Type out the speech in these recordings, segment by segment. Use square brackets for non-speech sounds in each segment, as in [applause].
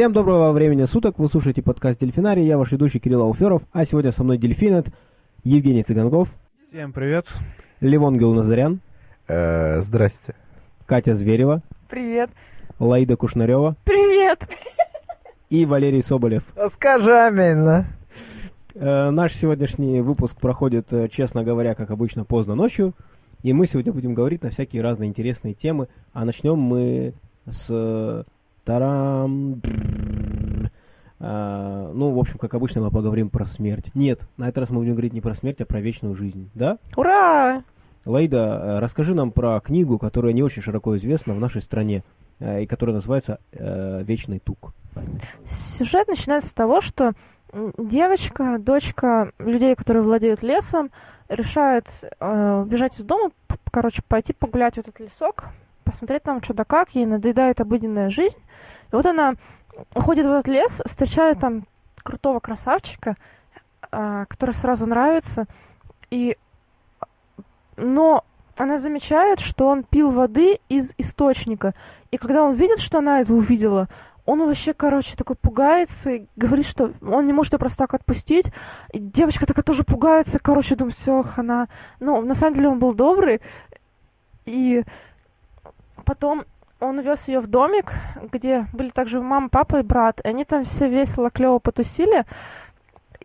Всем доброго времени суток, вы слушаете подкаст «Дельфинарий», я ваш ведущий Кирилл Алферов, а сегодня со мной дельфинет Евгений Цыганков. Всем привет. Левон Гилназарян. Э, здрасте. Катя Зверева. Привет. Лаида Кушнарева. Привет. И Валерий Соболев. Скажи аминь. Э, наш сегодняшний выпуск проходит, э, честно говоря, как обычно, поздно ночью. И мы сегодня будем говорить на всякие разные интересные темы. А начнем мы с... Тарам... А, ну, в общем, как обычно, мы поговорим про смерть. Нет, на этот раз мы будем говорить не про смерть, а про вечную жизнь, да? Ура! Лаида, э, расскажи нам про книгу, которая не очень широко известна в нашей стране, и которая называется «Вечный тук». Сюжет начинается с того, что девочка, дочка людей, которые владеют лесом, решает э, убежать из дома, короче, пойти погулять в этот лесок, посмотреть там что да как, ей надоедает обыденная жизнь. И вот она уходит в этот лес, встречает там крутого красавчика, э, который сразу нравится, и но она замечает, что он пил воды из источника. И когда он видит, что она это увидела, он вообще, короче, такой пугается и говорит, что он не может ее просто так отпустить. И девочка такая тоже пугается, короче, думает, все, она... Ну, на самом деле он был добрый. И потом он увез ее в домик, где были также мама, папа и брат. И они там все весело, клево потусили.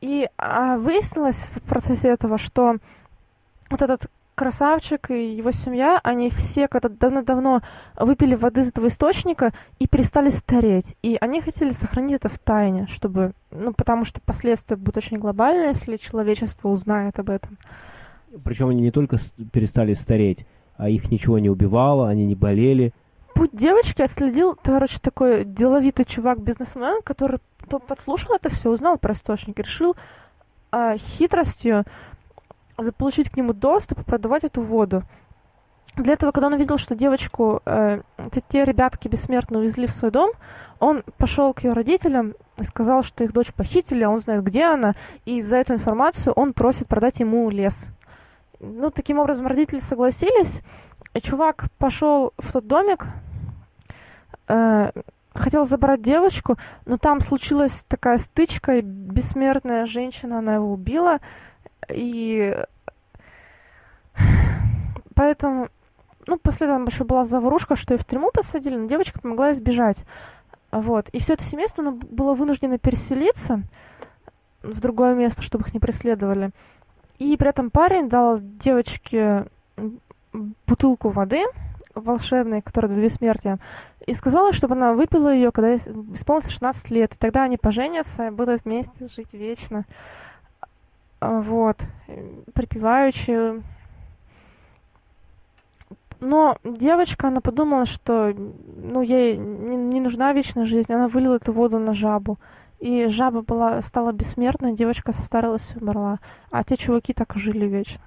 И а, выяснилось в процессе этого, что вот этот красавчик и его семья, они все когда давно-давно выпили воды из этого источника и перестали стареть. И они хотели сохранить это в тайне, чтобы, ну, потому что последствия будут очень глобальные, если человечество узнает об этом. Причем они не только перестали стареть, а их ничего не убивало, они не болели. Путь девочки отследил, короче, такой деловитый чувак-бизнесмен, который подслушал это все, узнал про источник, решил а, хитростью заполучить к нему доступ и продавать эту воду. Для этого, когда он увидел, что девочку, э, те ребятки бессмертно увезли в свой дом, он пошел к ее родителям и сказал, что их дочь похитили, а он знает, где она, и за эту информацию он просит продать ему лес. Ну, таким образом, родители согласились, чувак пошел в тот домик, э, хотел забрать девочку, но там случилась такая стычка, и бессмертная женщина, она его убила, и поэтому, ну, после этого еще была заварушка, что и в тюрьму посадили, но девочка помогла избежать. Вот. И все это семейство было вынуждено переселиться в другое место, чтобы их не преследовали. И при этом парень дал девочке бутылку воды волшебной, которая до бессмертия, и сказала, чтобы она выпила ее, когда исполнится 16 лет. И тогда они поженятся будут вместе жить вечно. А, вот, припеваючи. Но девочка, она подумала, что ну, ей не, не нужна вечная жизнь, она вылила эту воду на жабу. И жаба была, стала бессмертной, девочка состарилась и умерла. А те чуваки так и жили вечно.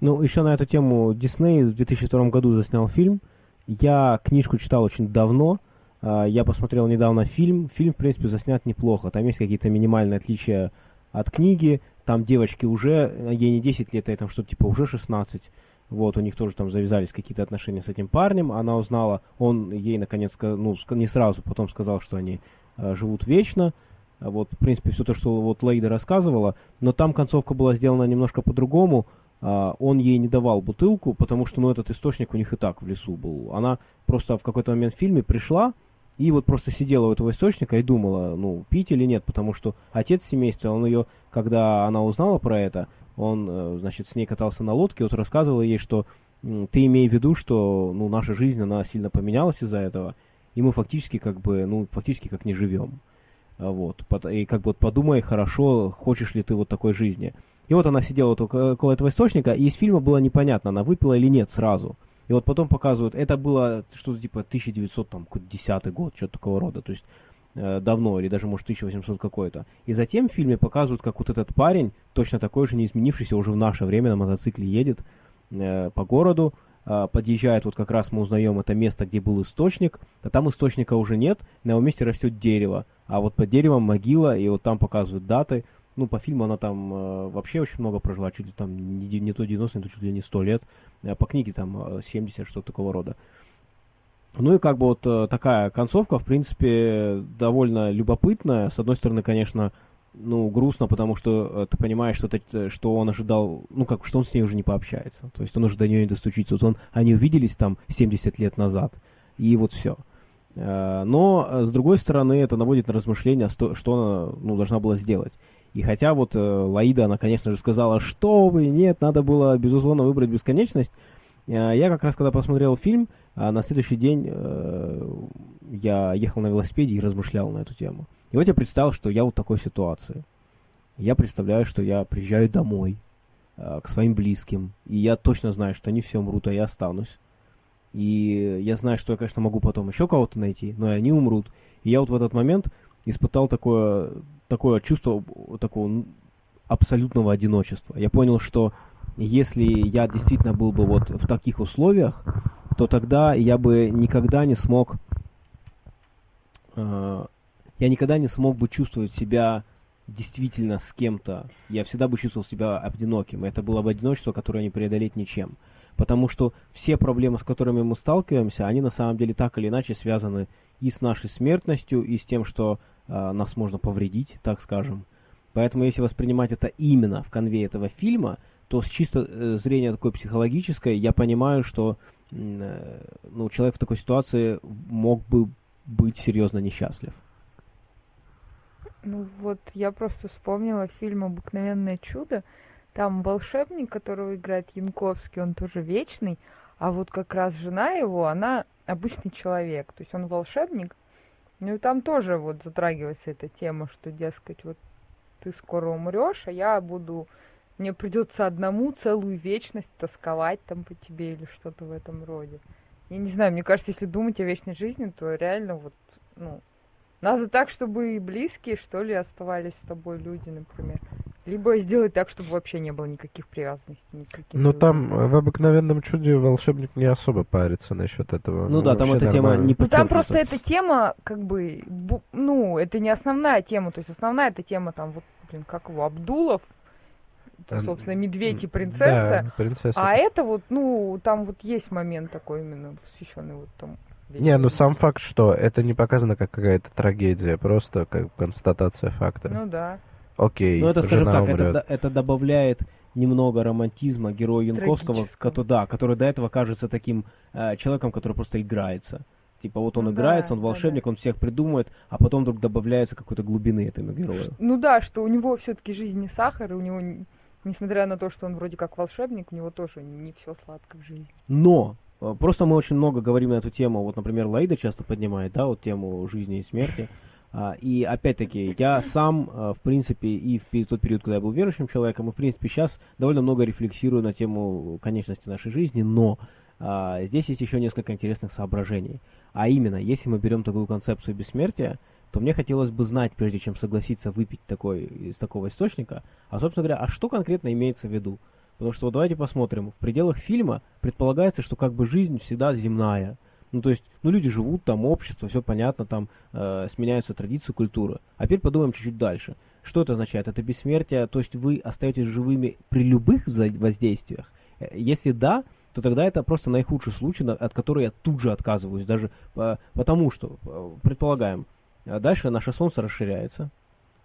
Ну, еще на эту тему Дисней в 2002 году заснял фильм. Я книжку читал очень давно. А, я посмотрел недавно фильм. Фильм, в принципе, заснят неплохо. Там есть какие-то минимальные отличия от книги там девочки уже, ей не 10 лет, а там что-то типа уже 16. Вот, у них тоже там завязались какие-то отношения с этим парнем. Она узнала, он ей наконец, ну, не сразу, потом сказал, что они живут вечно. Вот, в принципе, все то, что вот Лейда рассказывала. Но там концовка была сделана немножко по-другому. Uh, он ей не давал бутылку, потому что, ну, этот источник у них и так в лесу был. Она просто в какой-то момент в фильме пришла, и вот просто сидела у этого источника и думала, ну, пить или нет, потому что отец семейства, он ее, когда она узнала про это, он, э, значит, с ней катался на лодке, вот рассказывал ей, что ты имей в виду, что, ну, наша жизнь, она сильно поменялась из-за этого, и мы фактически как бы, ну, фактически как не живем. А вот. И как бы вот подумай хорошо, хочешь ли ты вот такой жизни. И вот она сидела вот около этого источника, и из фильма было непонятно, она выпила или нет сразу. И вот потом показывают, это было что-то типа 1910 год, что-то такого рода, то есть э, давно, или даже, может, 1800 какой-то. И затем в фильме показывают, как вот этот парень, точно такой же, не изменившийся, уже в наше время на мотоцикле едет э, по городу, подъезжает, вот как раз мы узнаем это место, где был источник, а там источника уже нет, на его месте растет дерево, а вот под деревом могила, и вот там показывают даты, ну, по фильму она там э, вообще очень много прожила, чуть ли там не, не то 90, не то чуть ли не 100 лет. Э, по книге там 70, э, что-то такого рода. Ну и как бы вот э, такая концовка, в принципе, довольно любопытная. С одной стороны, конечно, ну, грустно, потому что э, ты понимаешь, что, это, что он ожидал, ну, как, что он с ней уже не пообщается. То есть он уже до нее не достучится. Вот он, они увиделись там 70 лет назад, и вот все. Э, но, э, с другой стороны, это наводит на размышления, что она ну, должна была сделать. И хотя вот Лаида, она, конечно же, сказала, что вы, нет, надо было, безусловно, выбрать бесконечность, я как раз, когда посмотрел фильм, на следующий день я ехал на велосипеде и размышлял на эту тему. И вот я представил, что я вот такой ситуации. Я представляю, что я приезжаю домой э, к своим близким, и я точно знаю, что они все умрут, а я останусь. И я знаю, что я, конечно, могу потом еще кого-то найти, но и они умрут. И я вот в этот момент испытал такое, такое чувство такого абсолютного одиночества. Я понял, что если я действительно был бы вот в таких условиях, то тогда я бы никогда не смог э, я никогда не смог бы чувствовать себя действительно с кем-то. Я всегда бы чувствовал себя одиноким. Это было бы одиночество, которое не преодолеть ничем. Потому что все проблемы, с которыми мы сталкиваемся, они на самом деле так или иначе связаны и с нашей смертностью, и с тем, что э, нас можно повредить, так скажем. Поэтому если воспринимать это именно в конве этого фильма, то с чисто э, зрения такой психологической я понимаю, что э, ну, человек в такой ситуации мог бы быть серьезно несчастлив. Ну вот, я просто вспомнила фильм «Обыкновенное чудо». Там волшебник, которого играет Янковский, он тоже вечный, а вот как раз жена его, она обычный человек, то есть он волшебник. Ну и там тоже вот затрагивается эта тема, что, дескать, вот ты скоро умрешь, а я буду, мне придется одному целую вечность тосковать там по тебе или что-то в этом роде. Я не знаю, мне кажется, если думать о вечной жизни, то реально вот, ну, надо так, чтобы и близкие, что ли, оставались с тобой люди, например. Либо сделать так, чтобы вообще не было никаких привязанностей. Никаких ну там э, в обыкновенном чуде волшебник не особо парится насчет этого. Ну, ну да, там эта нормально. тема не Ну там просто эта тема, как бы, ну, это не основная тема. То есть основная эта тема там, вот, блин, как его, Абдулов, это, собственно, медведь и принцесса. Да, принцесса. А это вот, ну, там вот есть момент такой именно посвященный вот тому. Не, ну сам факт, что это не показано как какая-то трагедия, просто как констатация факта. Ну да. Окей, Ну это, скажем так, это, это добавляет немного романтизма героя Янковского, который, да, который до этого кажется таким э, человеком, который просто играется. Типа вот он ну, играется, да, он волшебник, да, да. он всех придумает, а потом вдруг добавляется какой-то глубины этому герою. Ну да, что у него все-таки жизнь не сахар, и у него, несмотря на то, что он вроде как волшебник, у него тоже не все сладко в жизни. Но просто мы очень много говорим на эту тему. Вот, например, Лаида часто поднимает, да, вот тему жизни и смерти. А, и опять-таки, я сам, э, в принципе, и в тот период, когда я был верующим человеком, и в принципе сейчас довольно много рефлексирую на тему конечности нашей жизни, но а, здесь есть еще несколько интересных соображений. А именно, если мы берем такую концепцию бессмертия, то мне хотелось бы знать, прежде чем согласиться выпить такой, из такого источника, а, собственно говоря, а что конкретно имеется в виду? Потому что вот давайте посмотрим. В пределах фильма предполагается, что как бы жизнь всегда земная. Ну, то есть, ну, люди живут, там общество, все понятно, там э, сменяются традиции, культура. А теперь подумаем чуть-чуть дальше. Что это означает? Это бессмертие, то есть вы остаетесь живыми при любых воздействиях? Э, если да, то тогда это просто наихудший случай, от которого я тут же отказываюсь, даже по, потому что, э, предполагаем, э, дальше наше Солнце расширяется,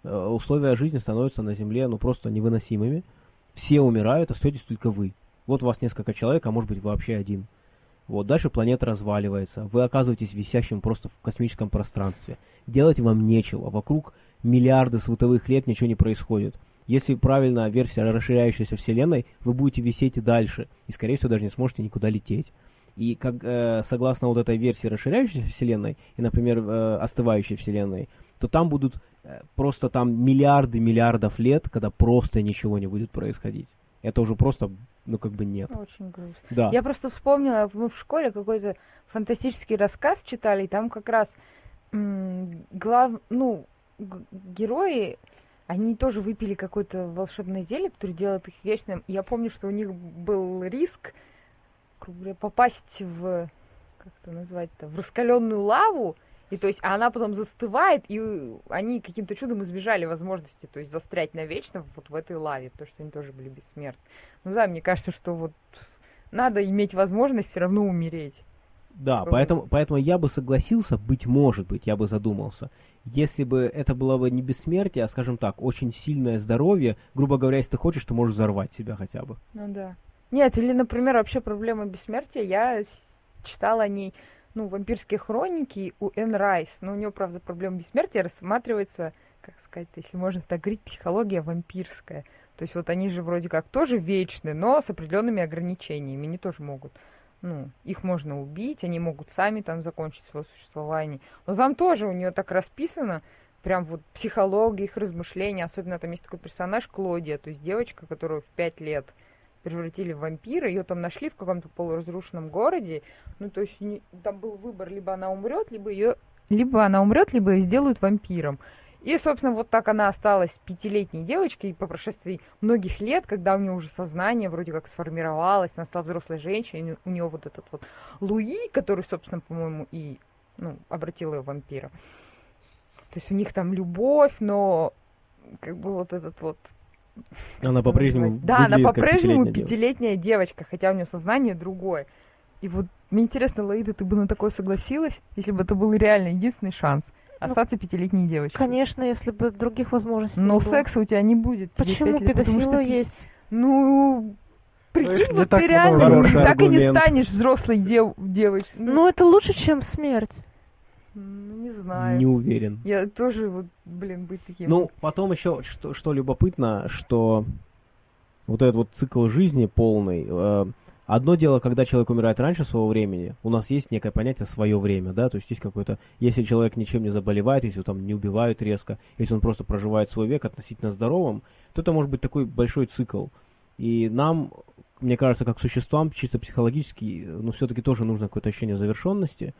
условия жизни становятся на Земле ну просто невыносимыми, все умирают, остаетесь только вы. Вот у вас несколько человек, а может быть вообще один. Вот, дальше планета разваливается, вы оказываетесь висящим просто в космическом пространстве. Делать вам нечего, вокруг миллиарды световых лет ничего не происходит. Если правильно версия расширяющейся Вселенной, вы будете висеть и дальше, и скорее всего даже не сможете никуда лететь. И как, э, согласно вот этой версии расширяющейся Вселенной, и, например, э, остывающей Вселенной, то там будут просто там миллиарды миллиардов лет, когда просто ничего не будет происходить. Это уже просто, ну, как бы нет. Очень грустно. Да. Я просто вспомнила, мы в школе какой-то фантастический рассказ читали, и там как раз глав, ну, герои, они тоже выпили какое-то волшебное зелье, которое делает их вечным. Я помню, что у них был риск попасть в, как это назвать-то, в раскаленную лаву, и то есть, а она потом застывает, и они каким-то чудом избежали возможности, то есть, застрять навечно вот в этой лаве, потому что они тоже были бессмертны. Ну да, мне кажется, что вот надо иметь возможность все равно умереть. Да, поэтому, поэтому я бы согласился, быть может быть, я бы задумался. Если бы это было бы не бессмертие, а, скажем так, очень сильное здоровье, грубо говоря, если ты хочешь, ты можешь взорвать себя хотя бы. Ну да. Нет, или, например, вообще проблема бессмертия, я читала о ней, ну, вампирские хроники у Энн Райс, но у нее, правда, проблема бессмертия рассматривается, как сказать, если можно так говорить, психология вампирская. То есть вот они же вроде как тоже вечны, но с определенными ограничениями. Они тоже могут, ну, их можно убить, они могут сами там закончить свое существование. Но там тоже у нее так расписано, прям вот психология, их размышления. Особенно там есть такой персонаж Клодия, то есть девочка, которую в пять лет превратили в вампира, ее там нашли в каком-то полуразрушенном городе. Ну, то есть там был выбор, либо она умрет, либо ее либо она умрет, либо ее сделают вампиром. И, собственно, вот так она осталась пятилетней девочкой по прошествии многих лет, когда у нее уже сознание вроде как сформировалось, она стала взрослой женщиной, у нее вот этот вот Луи, который, собственно, по-моему, и ну, обратил ее в вампира. То есть у них там любовь, но как бы вот этот вот она по-прежнему Да, она по-прежнему пятилетняя девочка, хотя у нее сознание другое. И вот мне интересно, Лаида, ты бы на такое согласилась, если бы это был реально единственный шанс? Ну, остаться ну, пятилетней девочкой. Конечно, если бы других возможностей Но секса у тебя не будет. Почему лет, педофилы что есть? Ну, прикинь, вот ты реально так и не станешь взрослой дев девочкой. Ну, ну, это лучше, чем смерть. Ну, не знаю. Не уверен. Я тоже, вот, блин, быть таким. Ну, потом еще, что, что любопытно, что вот этот вот цикл жизни полный, э, Одно дело, когда человек умирает раньше своего времени, у нас есть некое понятие свое время, да, то есть есть какое-то, если человек ничем не заболевает, если его там не убивают резко, если он просто проживает свой век относительно здоровым, то это может быть такой большой цикл. И нам, мне кажется, как существам, чисто психологически, ну, все-таки тоже нужно какое-то ощущение завершенности.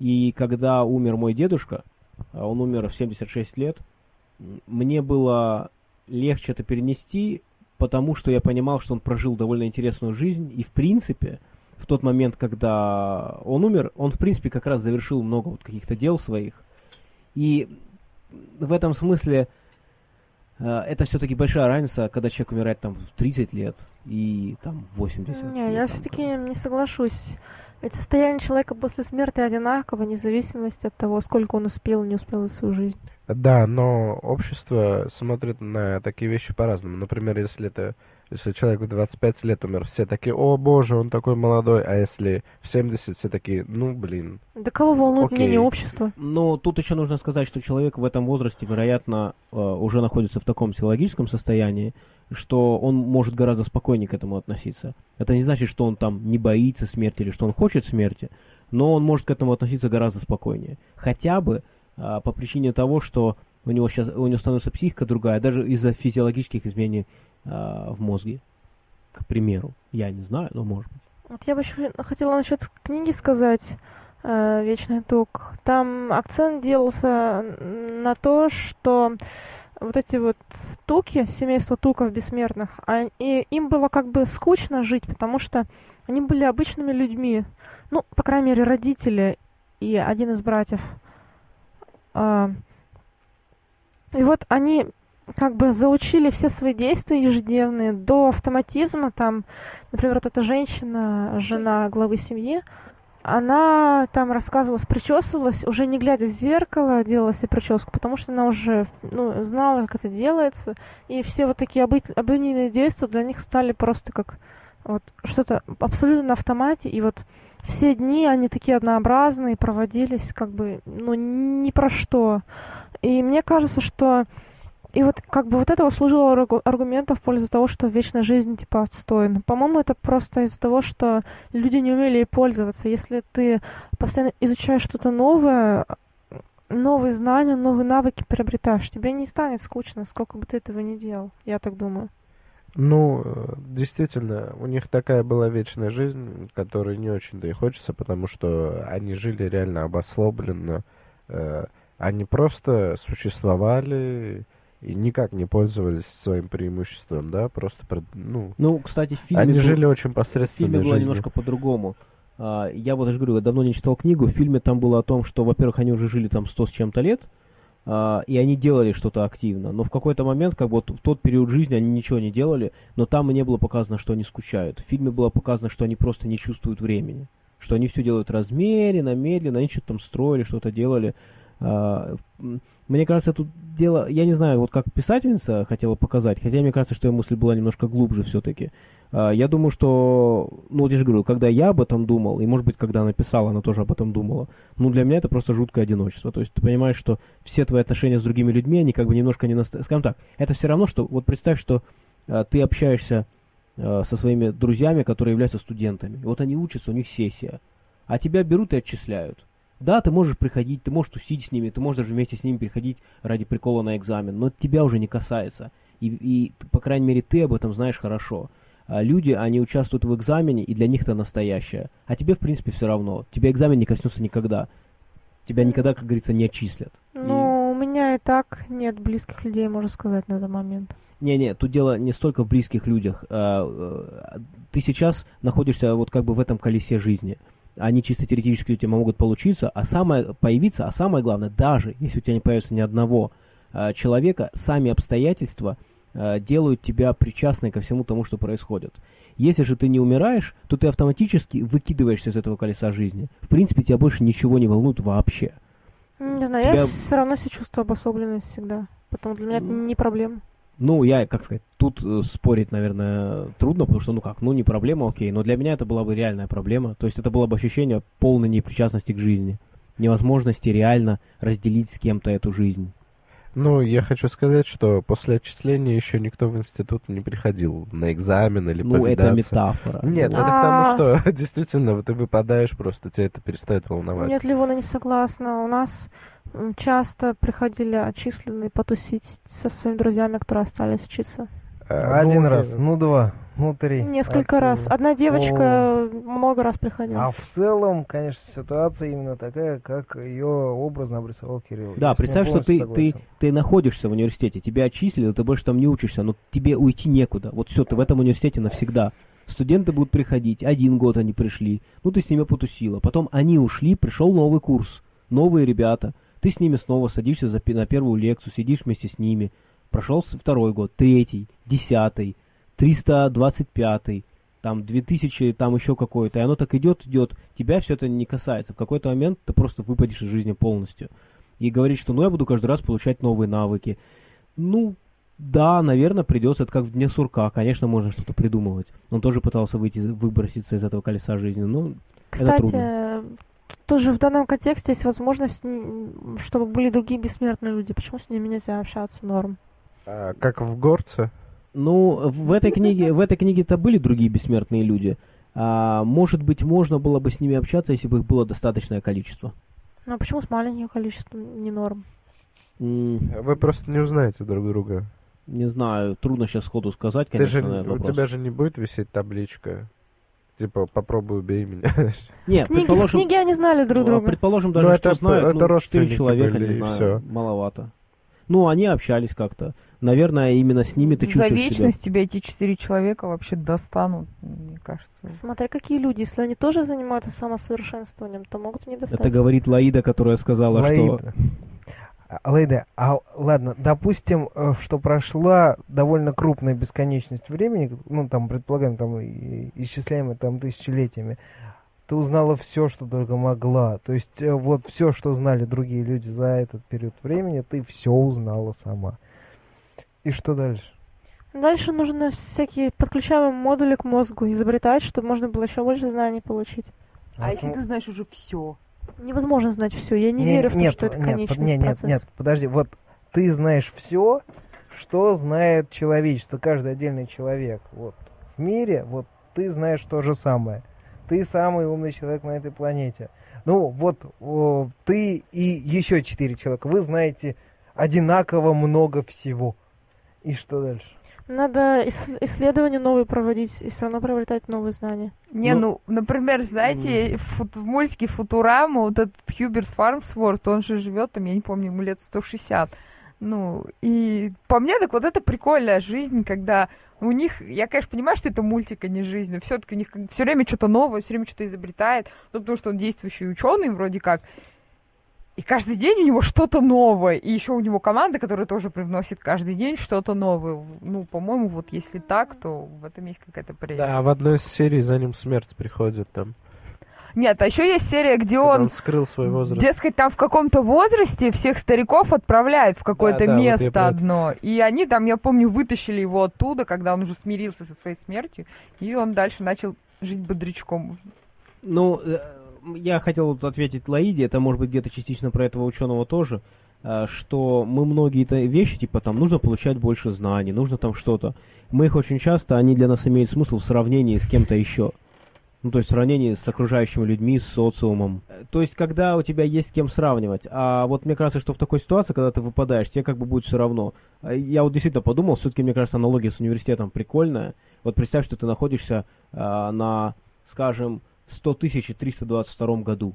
И когда умер мой дедушка, а он умер в 76 лет, мне было легче это перенести, потому что я понимал, что он прожил довольно интересную жизнь, и в принципе, в тот момент, когда он умер, он в принципе как раз завершил много вот каких-то дел своих. И в этом смысле э, это все-таки большая разница, когда человек умирает там в 30 лет и там в 80. Не, я все-таки не соглашусь. Ведь состояние человека после смерти одинаково, вне зависимости от того, сколько он успел и не успел за свою жизнь. Да, но общество смотрит на такие вещи по-разному. Например, если это если человек в 25 лет умер, все такие, о боже, он такой молодой, а если в 70, все такие, ну блин. Да кого волнует Окей. мнение общества? Но тут еще нужно сказать, что человек в этом возрасте, вероятно, э, уже находится в таком психологическом состоянии, что он может гораздо спокойнее к этому относиться. Это не значит, что он там не боится смерти или что он хочет смерти, но он может к этому относиться гораздо спокойнее. Хотя бы а, по причине того, что у него сейчас у него становится психика другая, даже из-за физиологических изменений а, в мозге, к примеру. Я не знаю, но может быть. Вот я бы еще хотела насчет книги сказать э, «Вечный тук». Там акцент делался на то, что вот эти вот туки, семейство туков бессмертных, а, и им было как бы скучно жить, потому что они были обычными людьми. Ну, по крайней мере, родители и один из братьев. А, и вот они как бы заучили все свои действия ежедневные до автоматизма. Там, например, вот эта женщина, жена главы семьи, она там рассказывалась, причесывалась, уже не глядя в зеркало, делала себе прическу, потому что она уже ну, знала, как это делается, и все вот такие обы обыденные действия для них стали просто как вот что-то абсолютно на автомате, и вот все дни они такие однообразные, проводились как бы, ну, ни про что. И мне кажется, что и вот как бы вот это служило аргументом в пользу того, что вечная жизнь типа отстойна. По-моему, это просто из-за того, что люди не умели ей пользоваться. Если ты постоянно изучаешь что-то новое, новые знания, новые навыки приобретаешь, тебе не станет скучно, сколько бы ты этого не делал. Я так думаю. Ну, действительно, у них такая была вечная жизнь, которой не очень-то и хочется, потому что они жили реально обослобленно. Э, они просто существовали, и никак не пользовались своим преимуществом, да, просто, ну... Ну, кстати, в фильме... Они был, жили очень посредственно. В фильме было немножко по-другому. А, я вот даже говорю, я давно не читал книгу, в фильме там было о том, что, во-первых, они уже жили там сто с чем-то лет, а, и они делали что-то активно, но в какой-то момент, как вот в тот период жизни они ничего не делали, но там и не было показано, что они скучают. В фильме было показано, что они просто не чувствуют времени. что они все делают размеренно, медленно, они что-то там строили, что-то делали. А, мне кажется, тут дело, я не знаю, вот как писательница хотела показать, хотя мне кажется, что ее мысль была немножко глубже все-таки. А, я думаю, что, ну вот я же говорю, когда я об этом думал, и может быть, когда она писала, она тоже об этом думала, ну для меня это просто жуткое одиночество. То есть ты понимаешь, что все твои отношения с другими людьми, они как бы немножко не настоящие. Скажем так, это все равно, что, вот представь, что а, ты общаешься со своими друзьями, которые являются студентами. Вот они учатся, у них сессия. А тебя берут и отчисляют. Да, ты можешь приходить, ты можешь тусить с ними, ты можешь даже вместе с ними приходить ради прикола на экзамен, но это тебя уже не касается. И, и по крайней мере, ты об этом знаешь хорошо. А люди, они участвуют в экзамене, и для них это настоящее. А тебе, в принципе, все равно. Тебя экзамен не коснется никогда. Тебя никогда, как говорится, не отчислят. Ну, и... у меня и так нет близких людей, можно сказать, на этот момент. Не-не, тут дело не столько в близких людях. А, а, ты сейчас находишься вот как бы в этом колесе жизни они чисто теоретически у тебя могут получиться, а самое появиться, а самое главное, даже если у тебя не появится ни одного э, человека, сами обстоятельства э, делают тебя причастной ко всему тому, что происходит. Если же ты не умираешь, то ты автоматически выкидываешься из этого колеса жизни. В принципе, тебя больше ничего не волнует вообще. Не знаю, тебя... я все равно себя чувствую обособленной всегда. Поэтому для меня это не проблема. Ну, я, как сказать, тут э, спорить, наверное, трудно, потому что, ну как, ну не проблема, окей, но для меня это была бы реальная проблема. То есть это было бы ощущение полной непричастности к жизни, невозможности реально разделить с кем-то эту жизнь. Ну, я хочу сказать, что после отчисления еще никто в институт не приходил на экзамен или Ну, повидаться. это метафора. Нет, это к тому, что [laughs] действительно ты выпадаешь, просто тебя это перестает волновать. Нет, Ливона не согласна. У нас часто приходили отчисленные потусить со своими друзьями, которые остались учиться. Э, Один ну, раз, ну два, ну три. Несколько Отсюда. раз. Одна девочка О. много раз приходила. А в целом, конечно, ситуация именно такая, как ее образно обрисовал Кирилл. Да, Я представь, что ты, ты, ты находишься в университете, тебя отчислили, ты больше там не учишься, но тебе уйти некуда. Вот все, ты в этом университете навсегда. Студенты будут приходить, один год они пришли, ну ты с ними потусила. Потом они ушли, пришел новый курс, новые ребята – ты с ними снова садишься за, на первую лекцию, сидишь вместе с ними. Прошел второй год, третий, десятый, триста двадцать пятый, там 2000, там еще какой-то. И оно так идет, идет. Тебя все это не касается. В какой-то момент ты просто выпадешь из жизни полностью. И говорить, что ну я буду каждый раз получать новые навыки. Ну, да, наверное, придется. Это как в дне сурка. Конечно, можно что-то придумывать. Он тоже пытался выйти, выброситься из этого колеса жизни. Ну, Кстати, это трудно. Тоже в данном контексте есть возможность, чтобы были другие бессмертные люди. Почему с ними нельзя общаться, норм? А, как в горце? Ну, в этой книге, в этой книге-то были другие бессмертные люди. А, может быть, можно было бы с ними общаться, если бы их было достаточное количество. Ну, а почему с маленьким количеством не норм? Вы просто не узнаете друг друга. Не знаю, трудно сейчас сходу сказать, конечно, Ты же, У тебя же не будет висеть табличка Типа, попробуй убей меня. [laughs] Нет, книги, предположим... книги они знали друг друга. Предположим, даже, ну, что это, знают, это ну, четыре человека, были, не знаю, все. маловато. Ну, они общались как-то. Наверное, именно с ними ты За чувствуешь вечность себя. тебя эти четыре человека вообще достанут, мне кажется. Смотря какие люди. Если они тоже занимаются самосовершенствованием, то могут и не достать. Это говорит Лаида, которая сказала, Лаида. что... Лейда, а ладно, допустим, э, что прошла довольно крупная бесконечность времени, ну там, предполагаем, там, исчисляемые там тысячелетиями, ты узнала все, что только могла. То есть э, вот все, что знали другие люди за этот период времени, ты все узнала сама. И что дальше? Дальше нужно всякие подключаемые модули к мозгу изобретать, чтобы можно было еще больше знаний получить. А, а если ты знаешь уже все? невозможно знать все. Я не, не верю в нет, то, что это нет, конечный нет, процесс. Нет, нет, подожди. Вот ты знаешь все, что знает человечество, каждый отдельный человек. Вот в мире, вот ты знаешь то же самое. Ты самый умный человек на этой планете. Ну, вот о, ты и еще четыре человека. Вы знаете одинаково много всего. И что дальше? Надо исследования новые проводить и все равно приобретать новые знания. Не, ну, ну например, знаете, в, в мультике Футурама вот этот Хьюберт Фармсворт, он же живет там, я не помню, ему лет 160. Ну, и по мне, так вот это прикольная жизнь, когда у них, я, конечно, понимаю, что это мультик, а не жизнь, но все-таки у них все время что-то новое, все время что-то изобретает, ну, потому что он действующий ученый вроде как, и каждый день у него что-то новое. И еще у него команда, которая тоже привносит каждый день что-то новое. Ну, по-моему, вот если так, то в этом есть какая-то прелесть. Да, в одной из серий за ним смерть приходит там. Нет, а еще есть серия, где Когда он, он скрыл свой возраст. дескать, там в каком-то возрасте всех стариков отправляют в какое-то да, вот я место это. одно. И они там, я помню, вытащили его оттуда, когда он уже смирился со своей смертью, и он дальше начал жить бодрячком. Ну, э, я хотел вот ответить Лаиде, это может быть где-то частично про этого ученого тоже, э, что мы многие-то вещи, типа там, нужно получать больше знаний, нужно там что-то. Мы их очень часто, они для нас имеют смысл в сравнении с кем-то еще. Ну, то есть в сравнении с окружающими людьми, с социумом. Э, То есть, когда у тебя есть с кем сравнивать. А вот мне кажется, что в такой ситуации, когда ты выпадаешь, тебе как бы будет все равно. А Я вот действительно подумал, все-таки, мне кажется, аналогия с университетом прикольная. Вот представь, что ты находишься а, на, скажем, 100 тысяч и 322 году.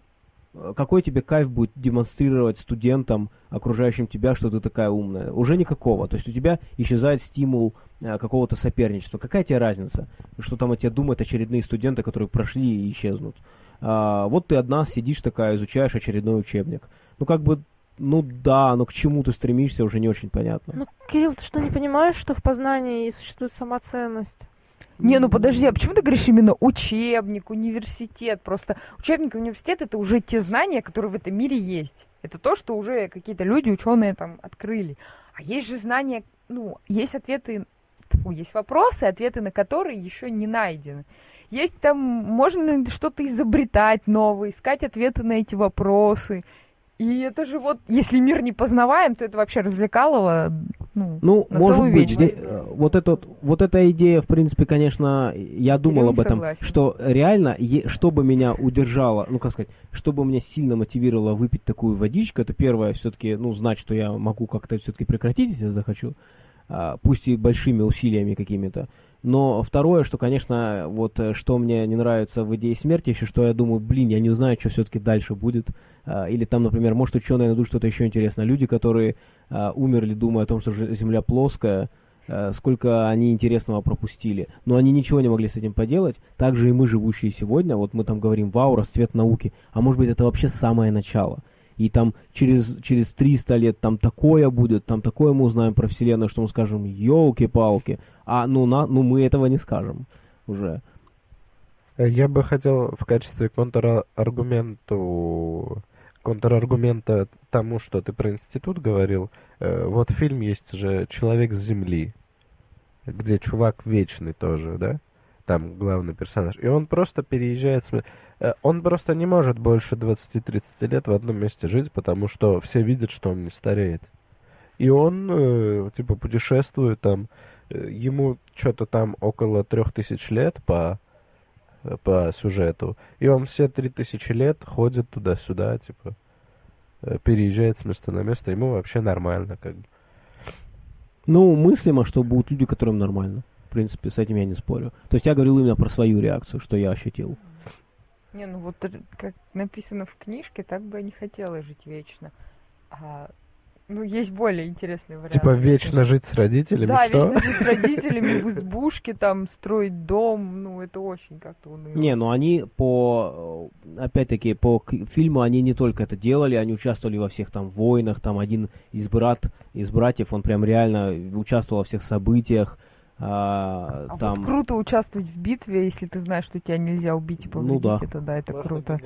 Э, Какой тебе кайф будет демонстрировать студентам, окружающим тебя, что ты такая умная? Уже никакого. То есть у тебя исчезает стимул э, какого-то соперничества. Какая тебе разница, что там о тебе думают очередные студенты, которые прошли и исчезнут? А, вот ты одна сидишь такая, изучаешь очередной учебник. Ну как бы, ну да, но к чему ты стремишься, уже не очень понятно. Ну, Кирилл, ты что, не понимаешь, что в познании существует самоценность? Не, ну подожди, а почему ты говоришь именно учебник, университет? Просто учебник и университет это уже те знания, которые в этом мире есть. Это то, что уже какие-то люди, ученые там открыли. А есть же знания, ну, есть ответы, тьфу, есть вопросы, ответы на которые еще не найдены. Есть там, можно что-то изобретать новое, искать ответы на эти вопросы. И это же вот, если мир не познаваем, то это вообще развлекалово, ну, Ну, может быть, вечность. здесь, э, вот, этот, вот эта идея, в принципе, конечно, я думал об этом, согласен. что реально, е- чтобы меня удержало, ну, как сказать, чтобы меня сильно мотивировало выпить такую водичку, это первое, все-таки, ну, знать, что я могу как-то все-таки прекратить, если захочу, пусть и большими усилиями какими-то. Но второе, что, конечно, вот э, что мне не нравится в идее смерти, еще что я думаю, блин, я не знаю, что все-таки дальше будет. А, Или там, например, может ученые найдут что-то еще интересное. Люди, которые а, умерли, думая о том, что Земля плоская, а, сколько они интересного пропустили. Но они ничего не могли с этим поделать. Также и мы, живущие сегодня, вот мы там говорим, вау, расцвет науки. А может быть, это вообще самое начало. И там через, через 300 лет там такое будет, там такое мы узнаем про Вселенную, что мы скажем, елки-палки. А ну, на, ну мы этого не скажем уже. Э, Я бы хотел в качестве контраргументу контраргумента тому, что ты про институт говорил, э, вот фильм есть же «Человек с Земли», где чувак вечный тоже, да? Там главный персонаж. И он просто переезжает... с Он просто не может больше 20-30 лет в одном месте жить, потому что все видят, что он не стареет. И он, э, типа, путешествует там, э, ему что-то там около трех тысяч лет по, э, по сюжету. И он все три тысячи лет ходит туда-сюда, типа, э, переезжает с места на место. Ему вообще нормально, как бы. Ну, мыслимо, что будут люди, которым нормально. В принципе, с этим я не спорю. То есть я говорил именно про свою реакцию, что я ощутил. Не, ну вот как написано в книжке, так бы я не хотела жить вечно. А, ну, есть более интересный вариант. Типа, вечно жить с родителями, Да, что? вечно жить с родителями в [laughs] избушке, там, строить дом, ну, это очень как-то уныло. Не, ну они по, опять-таки, по к- фильму они не только это делали, они участвовали во всех там войнах, там один из брат, из братьев, он прям реально участвовал во всех событиях, а, А там... вот круто участвовать в битве, если ты знаешь, что тебя нельзя убить и Ну повредить, да. это да, это круто.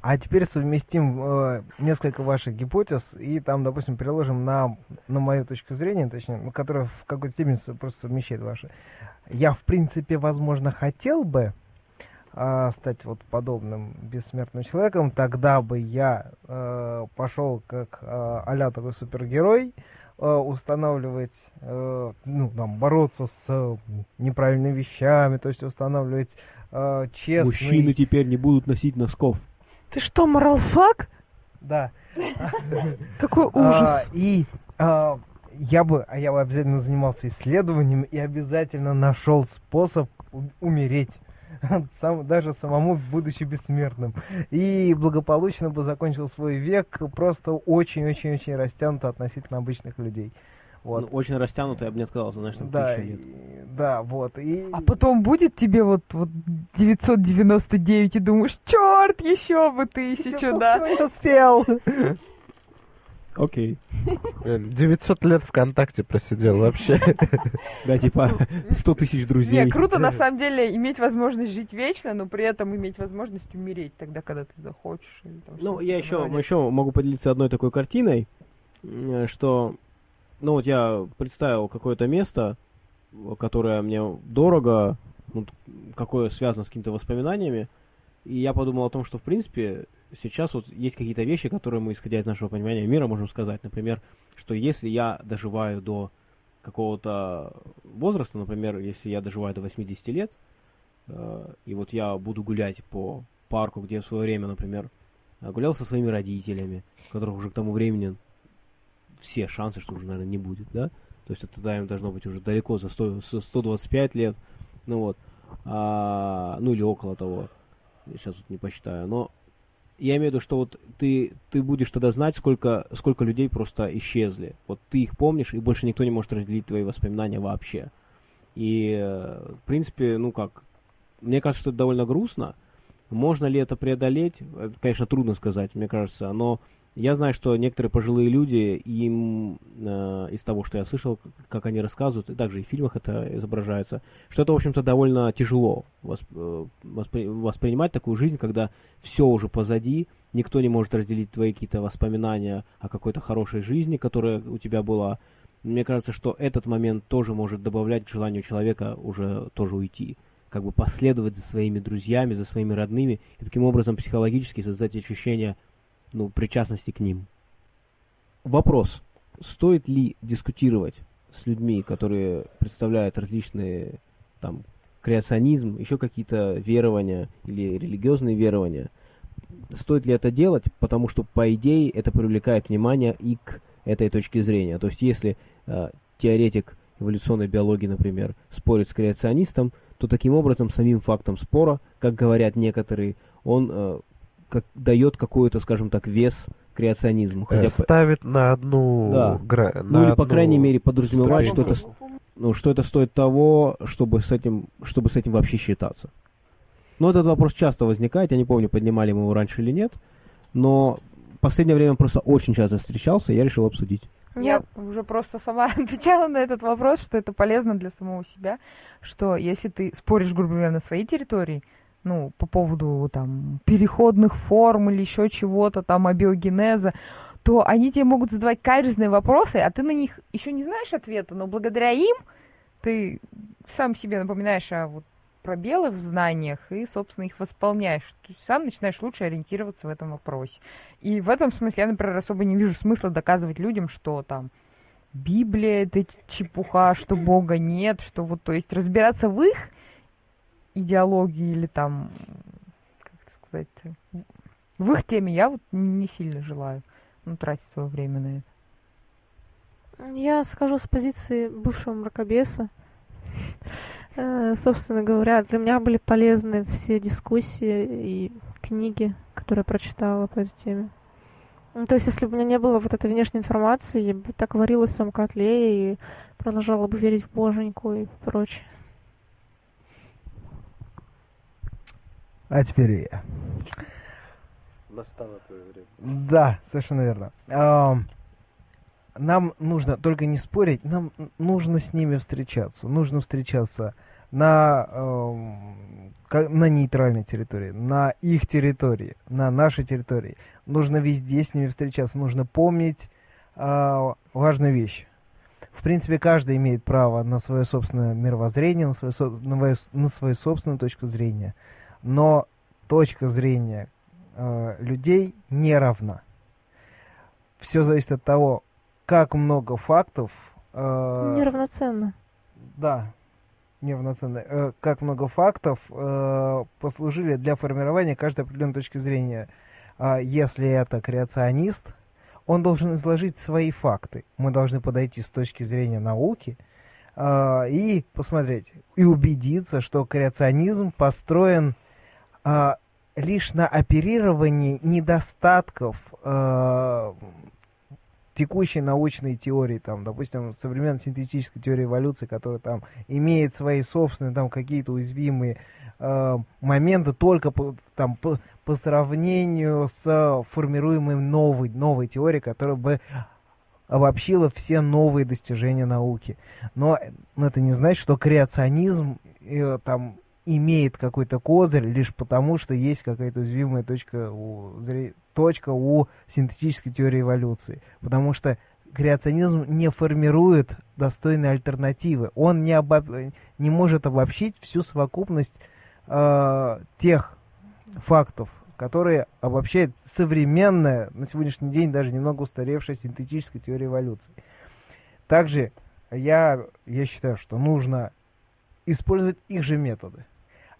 А теперь совместим э, несколько ваших гипотез и там, допустим, приложим на, на мою точку зрения, точнее, ну, которая в какой-то степени просто совмещает ваши. Я, в принципе, возможно, хотел бы а, стать вот подобным бессмертным человеком, тогда бы я э, пошел как э, а такой супергерой, э, устанавливать, э, ну, там, бороться с э, неправильными вещами, то есть устанавливать э, честный... Мужчины теперь не будут носить носков. Ты что, моралфак? Да. [laughs] Какой А, ужас. и а, я бы, а я бы обязательно занимался исследованием и обязательно нашел способ умереть. [laughs] Сам, даже самому будучи бессмертным. И благополучно бы закончил свой век просто очень-очень-очень растянуто относительно обычных людей. Вот. Ну, очень растянуто, я бы не сказал, знаешь, там да, тысяча лет. и- да, вот. И... А потом будет тебе вот, вот 999 и думаешь, черт, еще бы тысячу, да. не успел. [laughs] Окей. Блин, 900 лет ВКонтакте просидел вообще. [laughs] Да, типа 100 тысяч друзей. Не, круто на самом деле иметь возможность жить вечно, но при этом иметь возможность умереть тогда, когда ты захочешь. Ну, я еще, еще могу поделиться одной такой картиной, э, что, ну вот я представил какое-то место, которое мне дорого, ну, какое связано с какими-то воспоминаниями, и я подумал о том, что, в принципе, сейчас вот есть какие-то вещи, которые мы, исходя из нашего понимания мира, можем сказать. Например, что если я доживаю до какого-то возраста, например, если я доживаю до 80 лет, э, и вот я буду гулять по парку, где в свое время, например, гулял со своими родителями, которых уже к тому времени все шансы, что уже, наверное, не будет, да? То есть это тогда им должно быть уже далеко за 100, со 125 лет, ну вот, А, ну или около того, сейчас вот не посчитаю, но я имею в виду, что вот ты, ты будешь тогда знать, сколько, сколько людей просто исчезли. Вот ты их помнишь, и больше никто не может разделить твои воспоминания вообще. И, э, в принципе, ну как, мне кажется, что это довольно грустно. Можно ли это преодолеть? Это, конечно, трудно сказать, мне кажется, но я знаю, что некоторые пожилые люди, им э, из того, что я слышал, как они рассказывают, и также и в фильмах это изображается, что это, в общем-то, довольно тяжело э, воспри- воспринимать такую жизнь, когда все уже позади, никто не может разделить твои какие-то воспоминания о какой-то хорошей жизни, которая у тебя была. Мне кажется, что этот момент тоже может добавлять к желанию человека уже тоже уйти как бы последовать за своими друзьями, за своими родными, и таким образом психологически создать ощущение ну, причастности к ним. Вопрос. Стоит ли дискутировать с людьми, которые представляют различные там креационизм, еще какие-то верования или религиозные верования? Стоит ли это делать? Потому что, по идее, это привлекает внимание и к этой точке зрения. То есть, если э, теоретик эволюционной биологии, например, спорит с креационистом, то таким образом самим фактом спора, как говорят некоторые, он э, как, дает какой-то, скажем так, вес креационизму. Э, Хотя, по- Ставит на одну... Да. гра- ну на или по одну крайней мере подразумевает, что это, ну, что это стоит того, чтобы с этим, чтобы с этим вообще считаться. Но этот вопрос часто возникает, я не помню, поднимали мы его раньше или нет, но в последнее время просто очень часто встречался, и я решил обсудить. Я уже просто сама [laughs] отвечала на этот вопрос, что это полезно для самого себя, что если ты споришь, грубо говоря, на своей территории, ну, по поводу там переходных форм или еще чего-то, там, абиогенеза, то они тебе могут задавать каверзные вопросы, а ты на них еще не знаешь ответа, но благодаря им ты сам себе напоминаешь о вот пробелах в знаниях и, собственно, их восполняешь. Есть сам начинаешь лучше ориентироваться в этом вопросе. И в этом смысле я, например, особо не вижу смысла доказывать людям, что там Библия это чепуха, что Бога нет, что вот, то есть разбираться в их идеологии или там, как это сказать, в их теме я вот не сильно желаю ну, тратить свое время на это. Я скажу с позиции бывшего мракобеса. [laughs] Э, Собственно говоря, для меня были полезны все дискуссии и книги, которые я прочитала по этой теме. Ну, то есть, если бы у меня не было вот этой внешней информации, я бы так варилась в своем котле и продолжала бы верить в боженьку и прочее. А теперь я. Настало твое время. Да, совершенно верно. Ам, Нам нужно только не спорить, нам нужно с ними встречаться. Нужно встречаться на, на нейтральной территории, на их территории, на нашей территории. Нужно везде с ними встречаться. Нужно помнить а, важную вещь. В принципе, каждый имеет право на свое собственное мировоззрение, на свою, на свою- на свою собственную точку зрения. Но точка зрения э, людей не равна. Все зависит от того, как много фактов. э, Неравноценно. Да, неравноценно. Э, как много фактов э, послужили для формирования каждой определенной точки зрения. А если это креационист, он должен изложить свои факты. Мы должны подойти с точки зрения науки а, и посмотреть, и убедиться, что креационизм построен а, лишь на оперировании недостатков а, текущей научной теории, там, допустим, современной синтетической теории эволюции, которая там имеет свои собственные там какие-то уязвимые э, моменты только по, там, по, по сравнению с формируемой новой, новой теорией, которая бы обобщила все новые достижения науки. Но, но это не значит, что креационизм э, там имеет какой-то козырь лишь потому, что есть какая-то уязвимая точка у, точка у синтетической теории эволюции. Потому что креационизм не формирует достойной альтернативы. Он не, обоб... не может обобщить всю совокупность э, тех фактов, которые обобщает современная, на сегодняшний день даже немного устаревшая синтетическая теория эволюции. Также я, я считаю, что нужно использовать их же методы.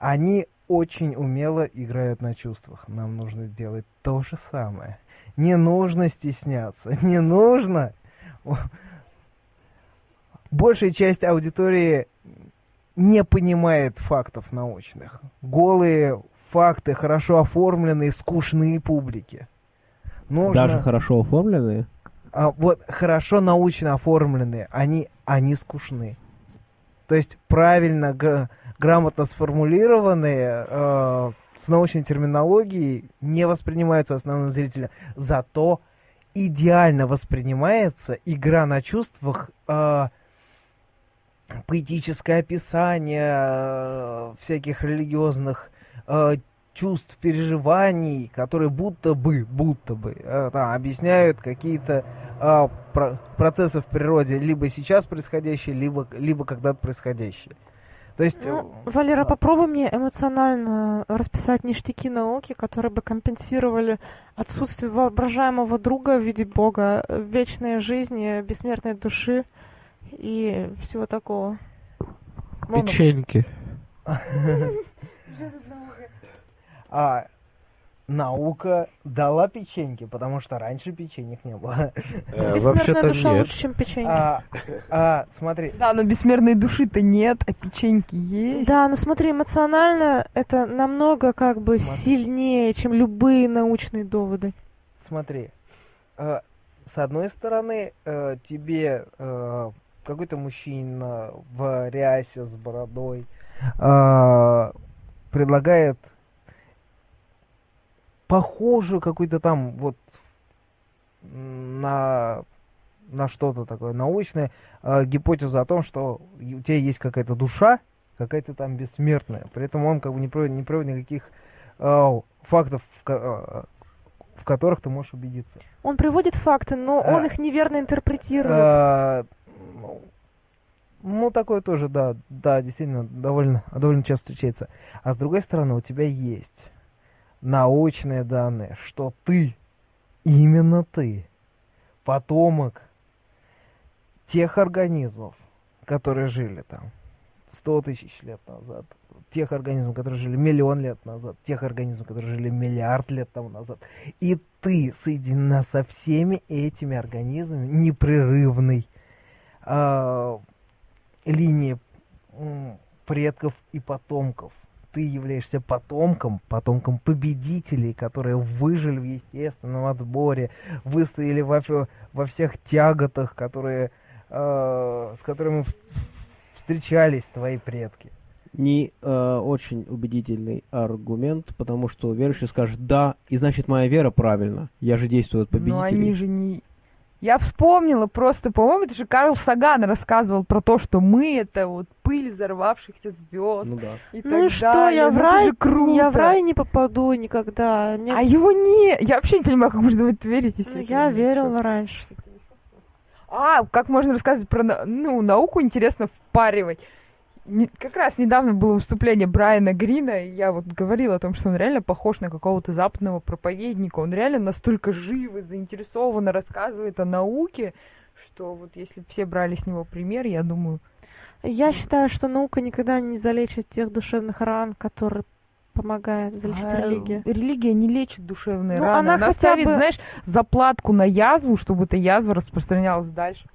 Они очень умело играют на чувствах. Нам нужно делать то же самое. Не нужно стесняться, [laughs] не нужно. Большая часть аудитории не понимает фактов научных. Голые факты, хорошо оформленные, скучные публики. Нужно... Даже хорошо оформленные? А, вот хорошо научно оформленные, они, они скучны. То есть правильно, грамотно сформулированные, э, с научной терминологией не воспринимаются основным зрителем. Зато идеально воспринимается игра на чувствах, э, поэтическое описание э, всяких религиозных э, чувств, переживаний, которые будто бы, будто бы э, да, объясняют какие-то э, про процессы в природе, либо сейчас происходящие, либо, либо когда-то происходящие. То есть... Ну, э, Валера, попробуй мне эмоционально расписать ништяки науки, которые бы компенсировали отсутствие воображаемого друга в виде Бога, вечной жизни, бессмертной души и всего такого. Печеньки. [laughs] [laughs] А наука дала печеньки, потому что раньше печенек не было. Э, вообще-то душа нет. лучше, чем печеньки. А, а, смотри. Да, но бессмертной души-то нет, а печеньки есть. Да, но смотри, эмоционально это намного как бы смотри. сильнее, чем любые научные доводы. Смотри, э, с одной стороны, э, тебе э, какой-то мужчина в рясе с бородой э, предлагает похожую какую-то там вот на на что-то такое научное э, гипотезу о том, что у тебя есть какая-то душа, какая-то там бессмертная. При этом он как бы не проводит, не проводит никаких э, фактов, в, э, в которых ты можешь убедиться. Он приводит факты, но а, он их неверно интерпретирует. А, ну, ну, такое тоже, да, да, действительно, довольно, довольно часто встречается. А с другой стороны, у тебя есть научные данные, что ты, именно ты, потомок тех организмов, которые жили там 100 тысяч лет назад, тех организмов, которые жили миллион лет назад, тех организмов, которые жили миллиард лет тому назад. И ты соединена со всеми этими организмами непрерывной э, линии предков и потомков ты являешься потомком, потомком победителей, которые выжили в естественном отборе, выстояли во, во всех тяготах, которые, э, с которыми встречались твои предки. Не э, очень убедительный аргумент, потому что верующий скажет «да», и значит моя вера правильна, я же действую от победителей. Но они же не я вспомнила просто, по-моему, это же Карл Саган рассказывал про то, что мы это вот пыль взорвавшихся звезд. Ну да. И ну и что, я в, рай, я в рай не попаду никогда. Мне... А его не... Я вообще не понимаю, как можно в это верить, если... Ну, я верила раньше. А, как можно рассказывать про ну, науку, интересно впаривать как раз недавно было выступление Брайана Грина, и я вот говорила о том, что он реально похож на какого-то западного проповедника. Он реально настолько жив и заинтересованно рассказывает о науке, что вот если все брали с него пример, я думаю... Я считаю, что наука никогда не залечит тех душевных ран, которые помогает залечить а, религия. Религия не лечит душевные ну, раны. Она, она ставит, бы... знаешь, заплатку на язву, чтобы эта язва распространялась дальше.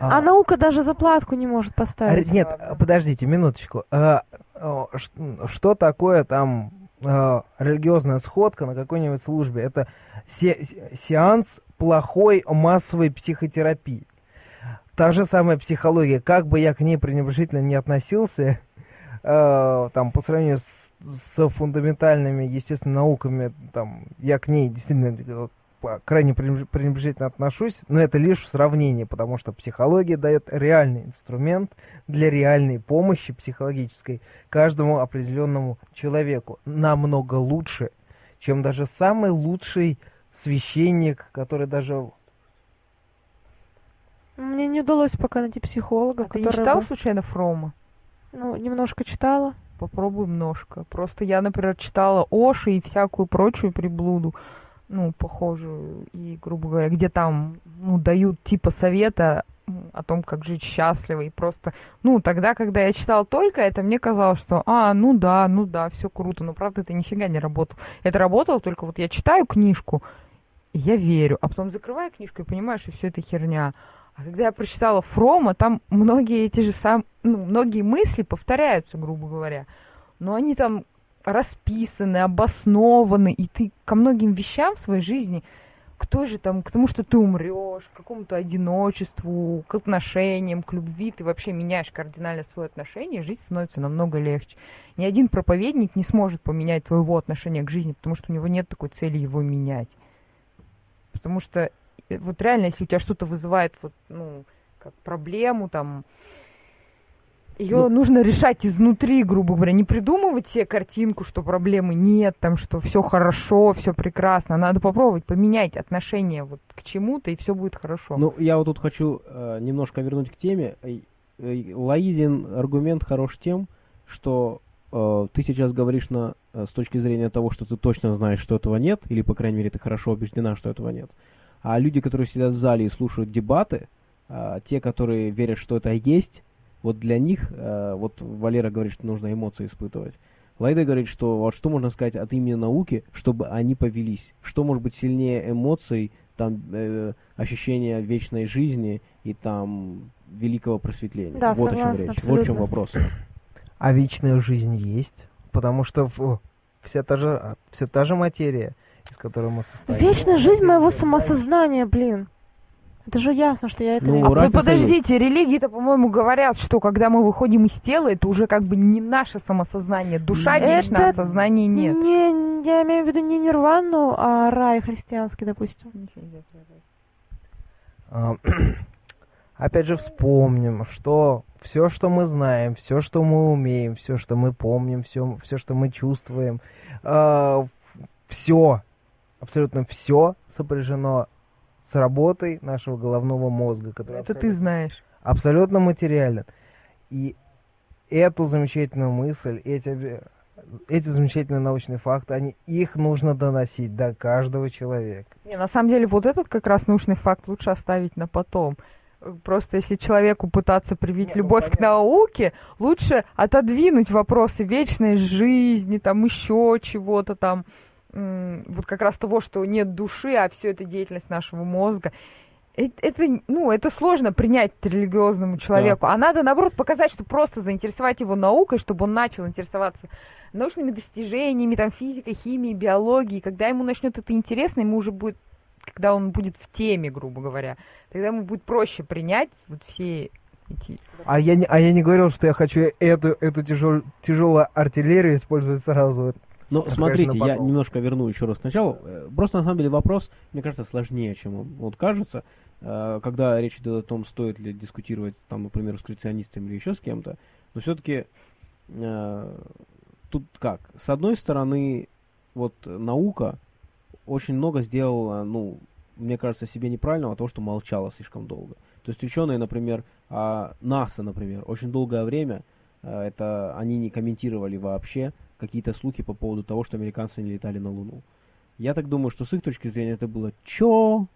А, а наука даже заплатку не может поставить. Нет, подождите, минуточку. А, что такое там а, религиозная сходка на какой-нибудь службе? Это се сеанс плохой массовой психотерапии. Та же самая психология, как бы я к ней пренебрежительно не относился, там, по сравнению с, с фундаментальными, естественно, науками, там, я к ней действительно крайне пренебреж- пренебрежительно отношусь, но это лишь в сравнении, потому что психология дает реальный инструмент для реальной помощи психологической каждому определенному человеку. Намного лучше, чем даже самый лучший священник, который даже... Мне не удалось пока найти психолога, А ты не который читал случайно Фрома? Ну, немножко читала. Попробуй немножко. Просто я, например, читала Оши и всякую прочую приблуду, ну, похожую, и, грубо говоря, где там, ну, дают типа совета о том, как жить счастливо, и просто, ну, тогда, когда я читала только это, мне казалось, что, а, ну да, ну да, все круто, но правда это нифига не работало. Это работало только вот я читаю книжку, и я верю, а потом закрываю книжку и понимаю, что все это херня. А когда я прочитала Фрома, там многие эти же сам, ну, многие мысли повторяются, грубо говоря. Но они там расписаны, обоснованы, и ты ко многим вещам в своей жизни, к той же там, к тому, что ты умрешь, к какому-то одиночеству, к отношениям, к любви, ты вообще меняешь кардинально свое отношение, жизнь становится намного легче. Ни один проповедник не сможет поменять твоего отношения к жизни, потому что у него нет такой цели его менять. Потому что э, вот реально, если у тебя что-то вызывает вот, ну, как проблему, там, ее Ну- нужно решать изнутри, грубо говоря, не придумывать себе картинку, что проблемы нет, там, что все хорошо, все прекрасно. Надо попробовать поменять отношение вот к чему-то, и все будет хорошо. Ну, я вот тут хочу э, немножко вернуть к теме. Э, э, Лаидин аргумент хорош тем, что э, ты сейчас говоришь на, э, с точки зрения того, что ты точно знаешь, что этого нет, или, по крайней мере, ты хорошо убеждена, что этого нет. А люди, которые сидят в зале и слушают дебаты, э, те, которые верят, что это есть, вот для них, э, вот Валера говорит, что нужно эмоции испытывать. Лайда говорит, что вот что можно сказать от имени науки, чтобы они повелись? Что может быть сильнее эмоций, там, э, ощущения вечной жизни и там великого просветления? Да, вот о чем согласна, речь. Вот в чем абсолютно. вопрос. А вечная жизнь есть, потому что в- вся та же, вся та же материя, из которой мы состоим. Вечная жизнь моего самосознания, блин. Это же ясно, что я это Ну, А разница подождите, религии-то, по-моему, говорят, что когда мы выходим из тела, это уже как бы не наше самосознание. Душа Это вечна, а сознания нет. Не, я имею в виду не нирвану, а рай христианский, допустим. А, [clears throat] Опять же вспомним, что все, что мы знаем, все, что мы умеем, все, что мы помним, все, все что мы чувствуем, все, абсолютно все сопряжено с работой нашего головного мозга, который Это ты знаешь. абсолютно материален. И эту замечательную мысль, эти, эти замечательные научные факты, они, их нужно доносить до каждого человека. Не, на самом деле, вот этот как раз научный факт лучше оставить на потом. Просто если человеку пытаться привить Не, ну, любовь к понятно. науке, лучше отодвинуть вопросы вечной жизни, там еще чего-то там, вот как раз того, что нет души, а все это деятельность нашего мозга. Э- Это, ну, это сложно принять религиозному человеку, а надо, наоборот, показать, что просто заинтересовать его наукой, чтобы он начал интересоваться научными достижениями, там, физикой, химией, биологией. Когда ему начнет это интересно, ему уже будет, когда он будет в теме, грубо говоря, тогда ему будет проще принять вот все эти... А я не, а я не говорил, что я хочу эту, эту тяжел, тяжелую артиллерию использовать сразу. Но Это, смотрите, конечно, я немножко верну еще раз к началу. Э, Просто на самом деле вопрос, мне кажется, сложнее, чем он вот кажется. Э, Когда речь идет о том, стоит ли дискутировать, там, например, с креационистами или еще с кем-то, но все-таки тут как? С одной стороны, вот наука очень много сделала, ну, мне кажется, себе неправильного того, что молчала слишком долго. То есть ученые, например, а, НАСА, например, очень долгое время э, это они не комментировали вообще какие-то слухи по поводу того, что американцы не летали на Луну. Я так думаю, что с их точки зрения это было чё?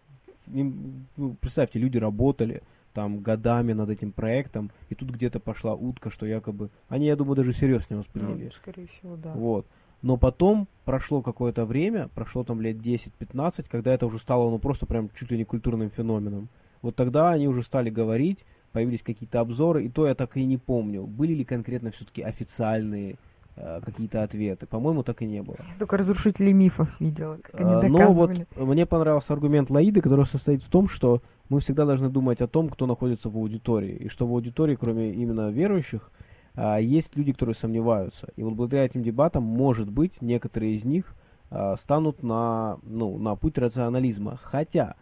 Им, ну, представьте, люди работали там годами над этим проектом, и тут где-то пошла утка, что якобы... Они, я думаю, даже всерьез не восприняли. Ну, скорее всего, да. Вот. Но потом прошло какое-то время, прошло там лет 10-15, когда это уже стало ну просто прям чуть ли не культурным феноменом. Вот тогда они уже стали говорить, появились какие-то обзоры, и то я так и не помню, были ли конкретно все-таки официальные э, какие-то ответы. По-моему, так и не было. Я только разрушители мифов видела, как они А, Но вот доказывали. мне понравился аргумент Лаиды, который состоит в том, что мы всегда должны думать о том, кто находится в аудитории. И что в аудитории, кроме именно верующих, а, есть люди, которые сомневаются. И вот благодаря этим дебатам, может быть, некоторые из них а, станут на, ну, на путь рационализма. Хотя,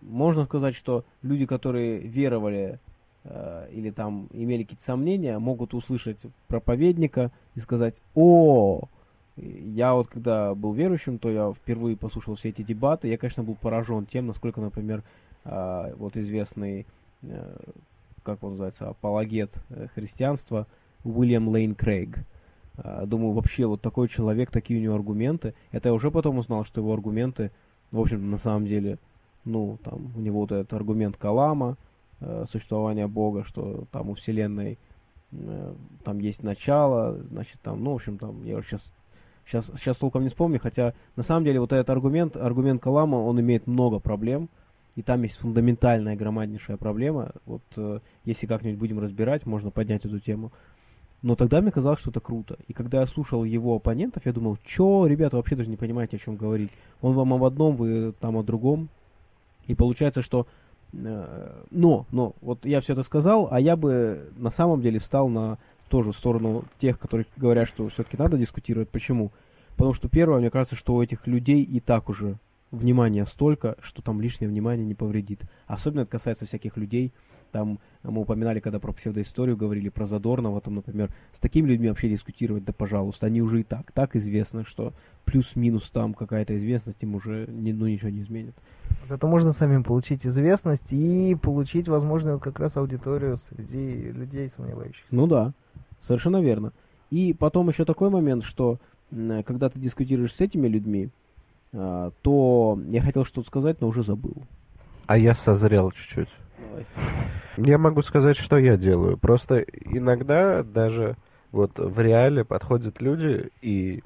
можно сказать, что люди, которые веровали э, или там имели какие-то сомнения, могут услышать проповедника и сказать, о, я вот когда был верующим, то я впервые послушал все эти дебаты, я, конечно, был поражен тем, насколько, например, э, вот известный, э, как он называется, апологет э, христианства Уильям Лейн Крейг. Э, Думаю, вообще вот такой человек, такие у него аргументы. Это я уже потом узнал, что его аргументы, в общем, на самом деле, ну, там, у него вот этот аргумент Калама, э, существования Бога, что там у Вселенной э, там есть начало, значит, там, ну, в общем, там, я сейчас, сейчас, сейчас толком не вспомню, хотя, на самом деле, вот этот аргумент, аргумент Калама, он имеет много проблем, и там есть фундаментальная, громаднейшая проблема, вот, э, если как-нибудь будем разбирать, можно поднять эту тему, но тогда мне казалось, что это круто. И когда я слушал его оппонентов, я думал, чё, ребята, вообще даже не понимаете, о чем говорить. Он вам об одном, вы там о другом. И получается, что... э, но, но, вот я все это сказал, а я бы на самом деле стал на тоже сторону тех, которые говорят, что все-таки надо дискутировать. Почему? Потому что первое, мне кажется, что у этих людей и так уже внимания столько, что там лишнее внимание не повредит. Особенно это касается всяких людей, там мы упоминали, когда про псевдоисторию говорили, про Задорнова, там, например, с такими людьми вообще дискутировать, да пожалуйста, они уже и так, так известно, что плюс-минус там какая-то известность им уже ни- ну, ничего не изменит. Зато можно самим получить известность и получить, возможно, вот как раз аудиторию среди людей сомневающихся. Ну да, совершенно верно. И потом еще такой момент, что когда ты дискутируешь с этими людьми, а, то я хотел что-то сказать, но уже забыл. А я созрел чуть-чуть. Давай. Я могу сказать, что я делаю. Просто иногда даже вот в реале подходят люди и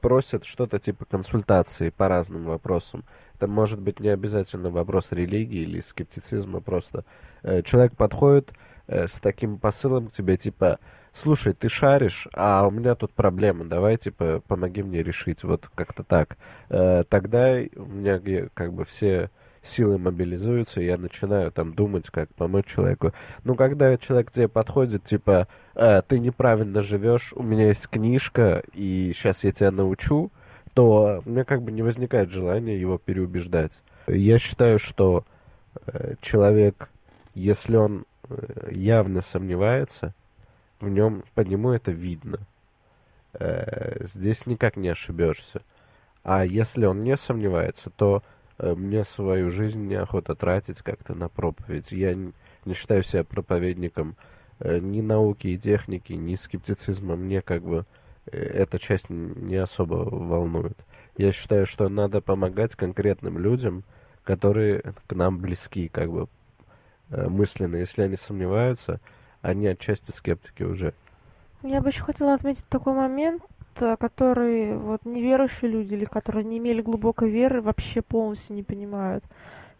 просят что-то типа консультации по разным вопросам. Это может быть не обязательно вопрос религии или скептицизма, просто э, человек подходит э, с таким посылом к тебе, типа, слушай, ты шаришь, а у меня тут проблема, давай, типа, помоги мне решить, вот как-то так. Э, тогда у меня как бы все силы мобилизуются, и я начинаю там думать, как помочь человеку. Ну, когда человек тебе подходит, типа, «Э, ты неправильно живешь, у меня есть книжка, и сейчас я тебя научу, то у меня как бы не возникает желания его переубеждать. Я считаю, что э, человек, если он э, явно сомневается, в нем, по нему это видно. Э, здесь никак не ошибешься. А если он не сомневается, то мне свою жизнь неохота тратить как-то на проповедь. Я не считаю себя проповедником э, ни науки и техники, ни скептицизма. Мне как бы э, эта часть не особо волнует. Я считаю, что надо помогать конкретным людям, которые к нам близки, как бы э, мысленно. Если они сомневаются, они отчасти скептики уже. Я бы еще хотела отметить такой момент, э, который вот неверующие люди или которые не имели глубокой веры вообще полностью не понимают.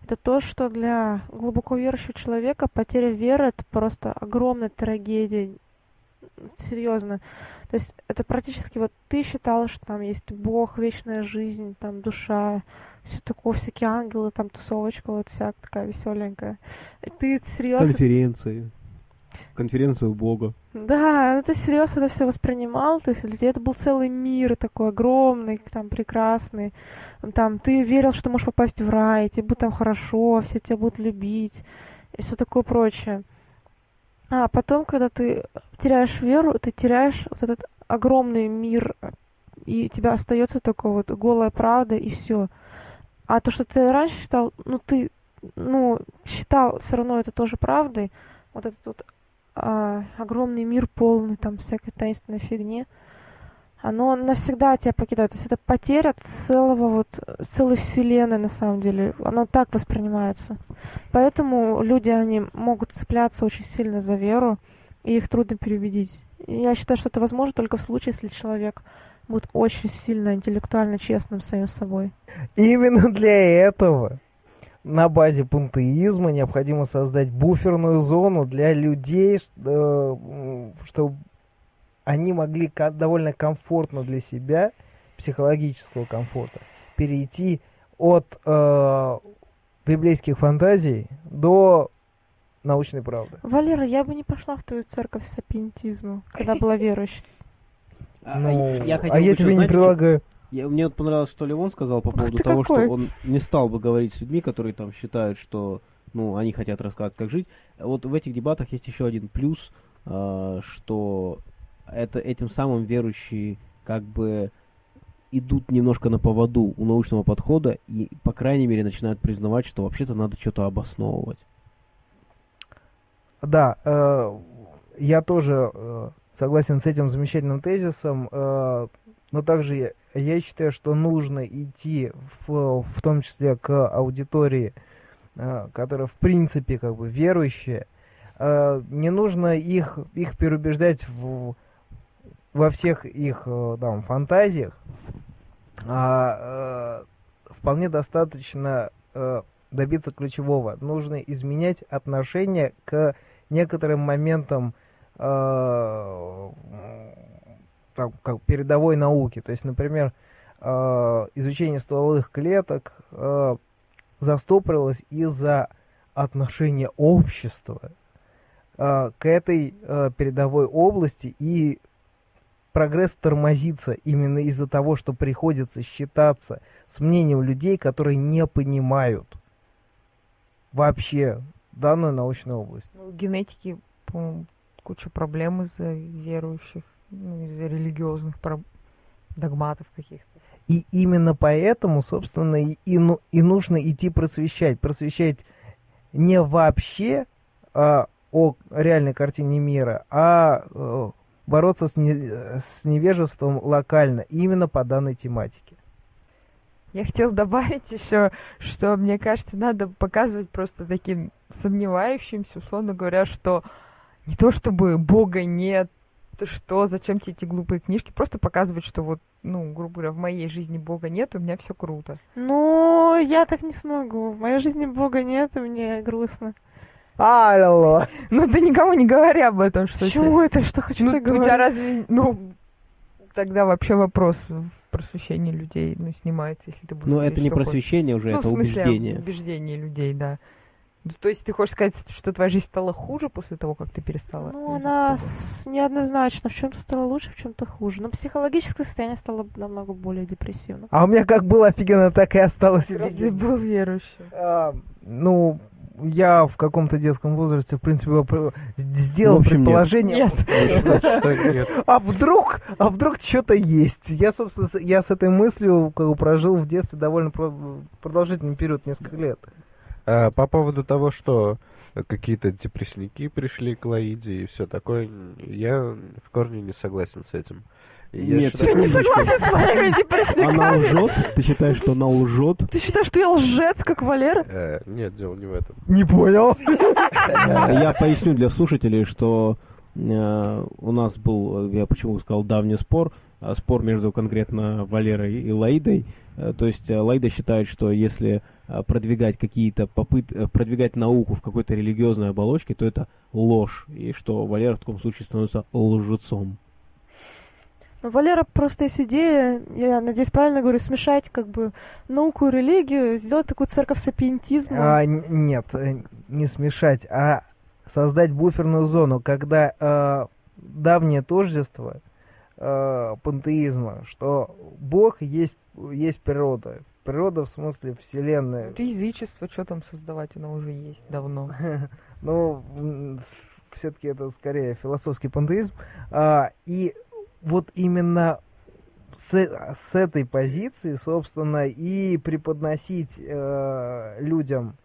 Это то, что для глубоко верующего человека потеря веры это просто огромная трагедия. Серьезно. То есть это практически вот ты считала, что там есть Бог, вечная жизнь, там душа, все такое, всякие ангелы, там тусовочка вот вся такая веселенькая. Ты серьезно Конференции. Конференция у Бога. да, ты серьезно это все воспринимал, то есть для тебя это был целый мир такой огромный, там прекрасный, там ты верил, что можешь попасть в рай, тебе будет там хорошо, все тебя будут любить и все такое прочее. А потом, когда ты теряешь веру, ты теряешь вот этот огромный мир, и у тебя остается только вот голая правда и все. А то, что ты раньше считал, ну ты, ну считал все равно это тоже правдой, вот этот вот огромный мир полный там всякой таинственной фигни, оно навсегда тебя покидает. То есть это потеря целого вот, целой вселенной на самом деле. Оно так воспринимается. Поэтому люди, они могут цепляться очень сильно за веру, и их трудно переубедить. Я считаю, что это возможно только в случае, если человек будет очень сильно интеллектуально честным самим собой. Именно для этого на базе пантеизма необходимо создать буферную зону для людей, чтобы они могли довольно комфортно для себя, психологического комфорта, перейти от э, библейских фантазий до научной правды. Валера, я бы не пошла в твою церковь сапиентизма, когда была верующей. А, Ну, я хотел а я бы тебе еще, не предлагаю. Я, мне вот понравилось, что Левон сказал по поводу того, какой. что он не стал бы говорить с людьми, которые там считают, что ну, они хотят рассказать, как жить. Вот в этих дебатах есть еще один плюс, а, что это этим самым верующие как бы идут немножко на поводу у научного подхода и, по крайней мере, начинают признавать, что вообще-то надо что-то обосновывать. Да, э, я тоже э, согласен с этим замечательным тезисом, э, но также я, считаю, что нужно идти в, в том числе к аудитории, э, которая в принципе как бы верующая. Э, не нужно их, их переубеждать в, во всех их э, там, фантазиях, а вполне достаточно добиться ключевого. Нужно изменять отношение к некоторым моментам там, как передовой науки. То есть, например, э, изучение стволовых клеток э, застопорилось из-за отношения общества э, к этой передовой области и прогресс тормозится именно из-за того, что приходится считаться с мнением людей, которые не понимают вообще данную научную область. Ну, в генетике, по-моему, куча проблем из-за верующих, ну, из-за религиозных догматов каких-то. И именно поэтому, собственно, и, и, ну- и нужно идти просвещать. Просвещать не вообще а, о реальной картине мира, а э, бороться с, не- с невежеством локально, именно по данной тематике. Я хотела добавить еще, что мне кажется, надо показывать просто таким сомневающимся, условно говоря, что не то чтобы Бога нет, ты что, зачем тебе эти глупые книжки, просто показывать, что вот, ну, грубо говоря, в моей жизни Бога нет, у меня все круто. Ну, я так не смогу. В моей жизни Бога нет, и мне грустно. Алло! Ну, ты никому не говори об этом, что Почему это? Что хочу Ну, так у тебя говорить? разве, ну, тогда вообще вопрос в просвещении людей, ну, снимается, если ты будешь Но говорить, это не просвещение уже, Ну, это в смысле, убеждение. убеждение людей, да. Ну, То есть ты хочешь сказать, что твоя жизнь стала хуже после того, как ты перестала? Ну, она с- неоднозначно. В чем-то стало лучше, в чем-то хуже. Но психологическое состояние стало намного более депрессивным. А у меня как было офигенно, так и осталось ты был верующим. А, ну, я в каком-то детском возрасте, в принципе, сделал В общем, предположение. [laughs] Нет. А вдруг, а вдруг что-то есть? Я, собственно, я с этой мыслью прожил в детстве довольно про- продолжительный период, несколько лет. А, по поводу того, что какие-то депрессники пришли к Лаиде и все такое, я в корне не согласен с этим. Я Нет, считаю- секундочку. с моими Она депрессниками. лжет? Ты считаешь, что она лжет? Ты считаешь, что я лжец, как Валера? Э, Нет, дело не в этом. Не понял. Я поясню для слушателей, что э, у нас был, э, я почему сказал, давний спор, а спор между конкретно Валерой и Лаидой. Э, То есть э, Лаида считает, что если э, продвигать какие-то попытки, продвигать науку в какой-то религиозной оболочке, то это ложь, и что Валера в таком случае становится лжецом. Ну, Валера просто есть идея, я надеюсь, правильно говорю, смешать как бы науку и религию, сделать такую церковь сапиентизма. А, нет, э, не смешать, а создать буферную зону, когда э, давнее тождество э, пантеизма, что Бог есть, есть природа. Природа в смысле Вселенная. Язычество, что там создавать, оно уже есть давно. [laughs] Ну, все-таки это скорее философский пантеизм. А, и вот именно с, с этой позиции, собственно, и преподносить э, людям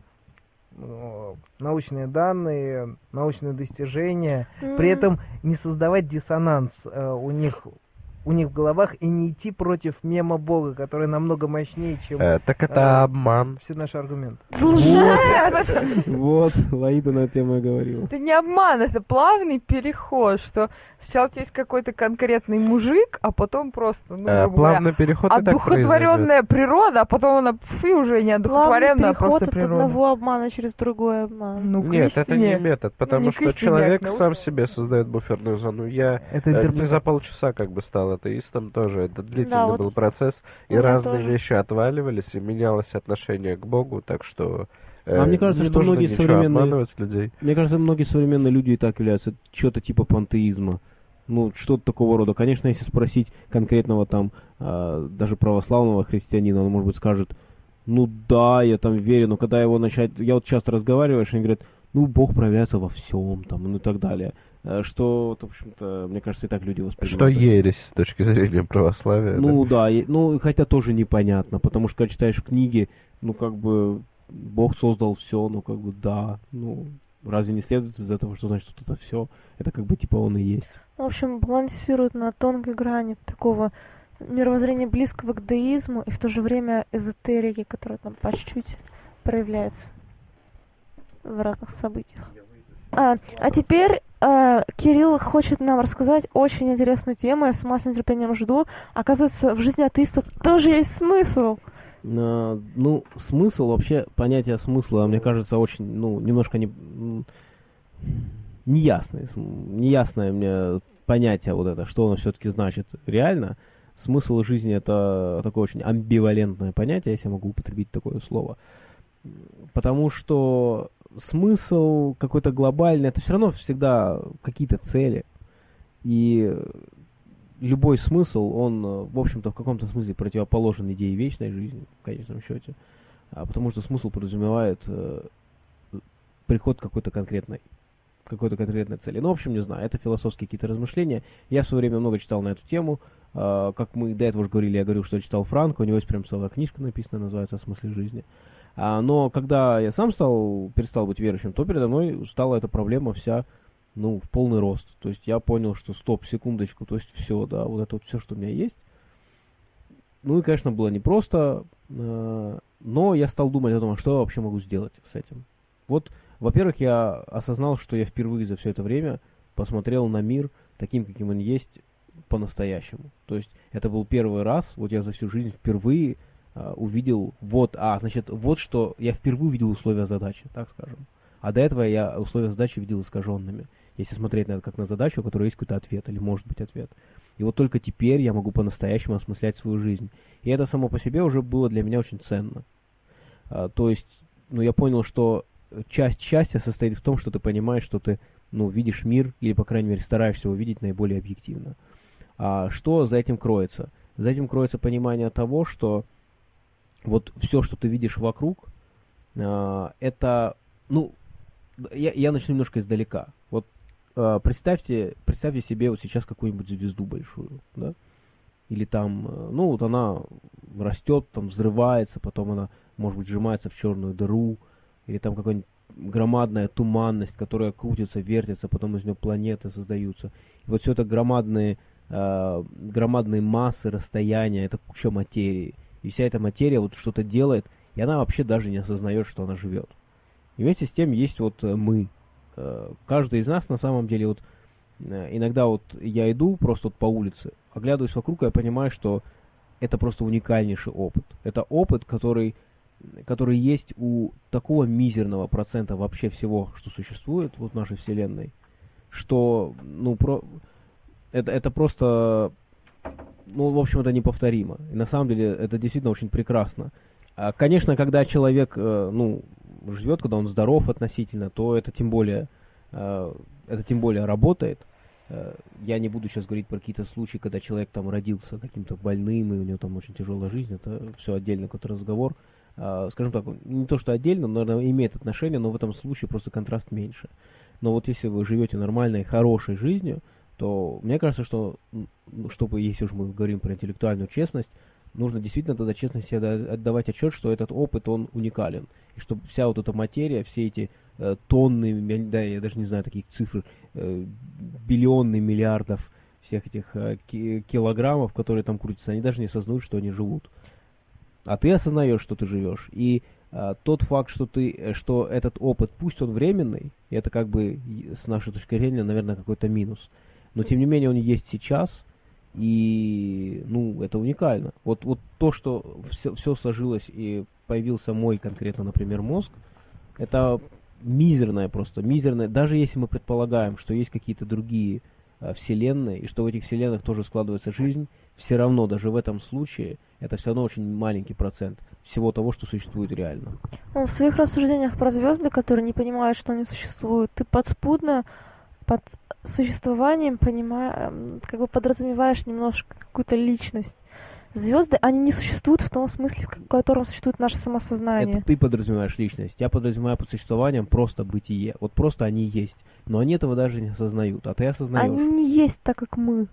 э, научные данные, научные достижения, при этом не создавать диссонанс э, у них у них в головах и не идти против мема Бога, который намного мощнее, чем Э, так это э, обман. все наши аргументы. [laughs] Вот, Лаида на эту тему и говорила. Это не обман, это плавный переход, что сначала у тебя есть какой-то конкретный мужик, а потом просто, ну, Э, грубо говоря, плавный переход одухотворенная природа, а потом она фу, уже не одухотворенная, а переход просто от природа. одного обмана через другой обман. Ну, Нет, это не метод, потому не что а человек сам себе создает буферную зону. Я Это э, не за полчаса как бы стал атеистом тоже. Это длительный вот был процесс, и разные тоже. вещи отваливались, и менялось отношение к Богу, так что э, А мне кажется, не что нужно многие современные- людей. Мне кажется, многие современные люди и так являются что-то типа пантеизма. Ну, что-то такого рода. Конечно, если спросить конкретного там, а, даже православного христианина, он, может быть, скажет, ну да, я там верю, но когда его начать... Я вот часто разговариваю, и они говорят, ну, Бог проявляется во всем, там, ну и так далее. Э, Что, вот, в общем-то, мне кажется, и так люди воспринимают. Что ересь с точки зрения православия. Ну да. да, и- ну хотя тоже непонятно, потому что когда читаешь книги, ну как бы Бог создал все, ну как бы да, ну разве не следует из этого, что значит вот это все, это как бы типа он и есть. В общем, балансирует на тонкой грани такого мировоззрения близкого к деизму и в то же время эзотерики, которая там по чуть-чуть проявляется в разных событиях. А, а теперь Кирилл хочет нам рассказать очень интересную тему, я сама с нетерпением жду. Оказывается, в жизни атеиста тоже есть смысл. А, ну смысл вообще понятие смысла, мне кажется, очень, ну немножко не неясное, неясное мне понятие вот это, что оно все-таки значит реально. Смысл жизни это такое очень амбивалентное понятие, если я могу употребить такое слово. Потому что смысл какой-то глобальный, это все равно всегда какие-то цели. И любой смысл, он, э, в общем-то, в каком-то смысле противоположен идее вечной жизни, в конечном счете. А потому что смысл подразумевает э, приход какой-то конкретной какой-то конкретной цели. Ну, в общем, не знаю, это философские какие-то размышления. Я в свое время много читал на эту тему. А, как мы до этого уже говорили, я говорил, что читал Франка, у него есть прям целая книжка написана, называется «О смысле жизни». Но когда я сам стал, перестал быть верующим, то передо мной стала эта проблема вся, ну, в полный рост. То есть я понял, что стоп, секундочку, то есть все, да, вот это вот все, что у меня есть. Ну и, конечно, было непросто, э, но я стал думать о том, а что я вообще могу сделать с этим. Вот, во-первых, я осознал, что я впервые за все это время посмотрел на мир таким, каким он есть, по-настоящему. То есть это был первый раз, вот я за всю жизнь впервые а, увидел, вот, а, значит, вот что, я впервые увидел условия задачи, так скажем. А до этого я условия задачи видел искаженными. Если смотреть на это как на задачу, у которой есть какой-то ответ, или может быть ответ. И вот только теперь я могу по-настоящему осмыслять свою жизнь. И это само по себе уже было для меня очень ценно. А, то есть, ну, я понял, что часть счастья состоит в том, что ты понимаешь, что ты, ну, видишь мир, или, по крайней мере, стараешься его видеть наиболее объективно. А что за этим кроется? За этим кроется понимание того, что вот все, что ты видишь вокруг, а, это, ну, я, я начну немножко издалека. Вот а, представьте, представьте себе вот сейчас какую-нибудь звезду большую, да? Или там, э, ну, вот она растет, там взрывается, потом она, может быть, сжимается в черную дыру, или там какая-нибудь громадная туманность, которая крутится, вертится, потом из нее планеты создаются. И вот все это громадные, э, громадные массы, расстояния, это куча материи. И вся эта материя вот что-то делает, и она вообще даже не осознает, что она живет. И вместе с тем есть вот э, мы. Э, каждый из нас на самом деле вот э, иногда вот я иду просто вот по улице, оглядываюсь вокруг, и я понимаю, что это просто уникальнейший опыт. Это опыт, который, который есть у такого мизерного процента вообще всего, что существует вот в нашей Вселенной, что, ну, про... это, это просто, ну, в общем, это неповторимо. И на самом деле это действительно очень прекрасно. А, Конечно, когда человек, э, ну, живет, когда он здоров относительно, то это тем более, э, это тем более работает. Э, Я не буду сейчас говорить про какие-то случаи, когда человек там родился каким-то больным, и у него там очень тяжелая жизнь, это все отдельный какой-то разговор. А, Скажем так, не то, что отдельно, но, наверное, имеет отношение, но в этом случае просто контраст меньше. Но вот если вы живете нормальной, хорошей жизнью, то мне кажется, что, ну, чтобы, если уж мы говорим про интеллектуальную честность, нужно действительно тогда честно себе отда- отдавать отчет, что этот опыт, он уникален. И что вся вот эта материя, все эти э, тонны, да, я даже не знаю таких цифр, э, биллионы миллиардов всех этих э, ки- килограммов, которые там крутятся, они даже не осознают, что они живут. А ты осознаешь, что ты живешь. И а, тот факт, что ты, э, что этот опыт, пусть он временный, это как бы с нашей точки зрения, наверное, какой-то минус. Но тем не менее он есть сейчас, и ну это уникально. Вот вот то, что все, все сложилось и появился мой конкретно, например, мозг, это мизерное просто, мизерное. Даже если мы предполагаем, что есть какие-то другие а, вселенные, и что в этих вселенных тоже складывается жизнь, все равно даже в этом случае это все равно очень маленький процент всего того, что существует реально. Ну, в своих рассуждениях про звезды, которые не понимают, что они существуют, ты подспудно под существованием понимаешь, как бы подразумеваешь немножко какую-то личность. Звезды, они не существуют в том смысле, в котором существует наше самосознание. Это ты подразумеваешь личность. Я подразумеваю под существованием просто бытие. Вот просто они есть. Но они этого даже не осознают. А ты осознаешь. Они не есть так, как мы.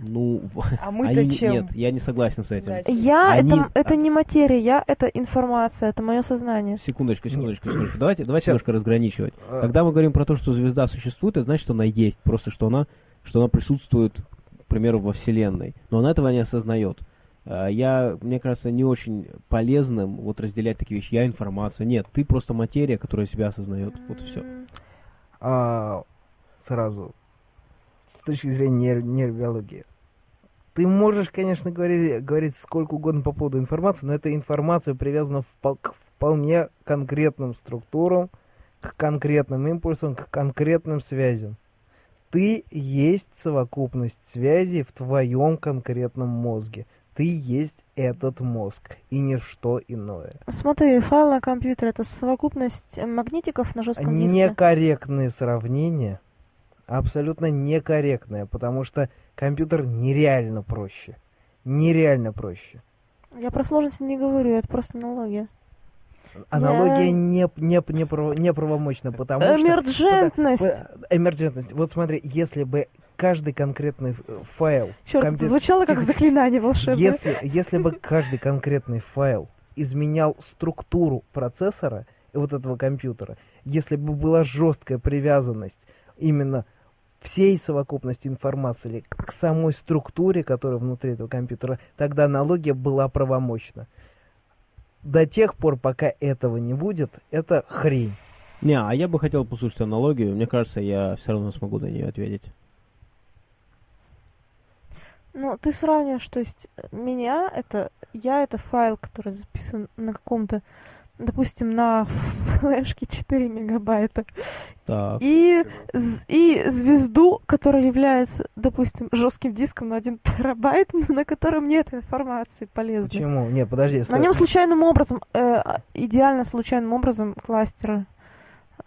Ну, А мы-то они, чем? нет, я не согласен с этим. Я Они- это, это не материя, я это информация, это мое сознание. Секундочку, секундочку, секундочку. Давайте, давайте Сейчас. немножко разграничивать. А. Когда мы говорим про то, что звезда существует, это значит, что она есть. Просто что она, что она присутствует, к примеру, во Вселенной. Но она этого не осознает. А, Я, мне кажется, не очень полезным вот разделять такие вещи. Я информация. Нет, ты просто материя, которая себя осознает. Вот и все. А, сразу, точки зрения нейр- нейробиологии. Ты можешь, конечно, говорить, говорить сколько угодно по поводу информации, но эта информация привязана впол- к вполне конкретным структурам, к конкретным импульсам, к конкретным связям. Ты есть совокупность связей в твоем конкретном мозге. Ты есть этот мозг и ничто иное. Смотри, файл на компьютере это совокупность магнитиков на жестком диске. Некорректные сравнения, абсолютно некорректные, потому что компьютер нереально проще. Нереально проще. Я про сложности не говорю, это просто аналогия. Аналогия Я- не, не, не, право- неправомочна, потому что... Эмерджентность. П- Эмерджентность. Вот смотри, если бы каждый конкретный ф- файл... Черт, компью- это звучало как заклинание волшебное. Если, если бы каждый конкретный файл изменял структуру процессора вот этого компьютера, если бы была жесткая привязанность именно всей совокупности информации к самой структуре, которая внутри этого компьютера, тогда аналогия была правомочна. До тех пор, пока этого не будет, это хрень. Не, а я бы хотел послушать аналогию. Мне кажется, я все равно смогу на нее ответить. Ну, ты сравниваешь, то есть э, меня это, я это файл, который записан на каком-то, допустим, на флешке 4 мегабайта, Так. и, и звезду, которая является, допустим, жестким диском на 1 терабайт, но [laughs] на котором нет информации полезной. Почему? Нет, подожди. На стой. нем случайным образом, э, а, идеально случайным образом кластера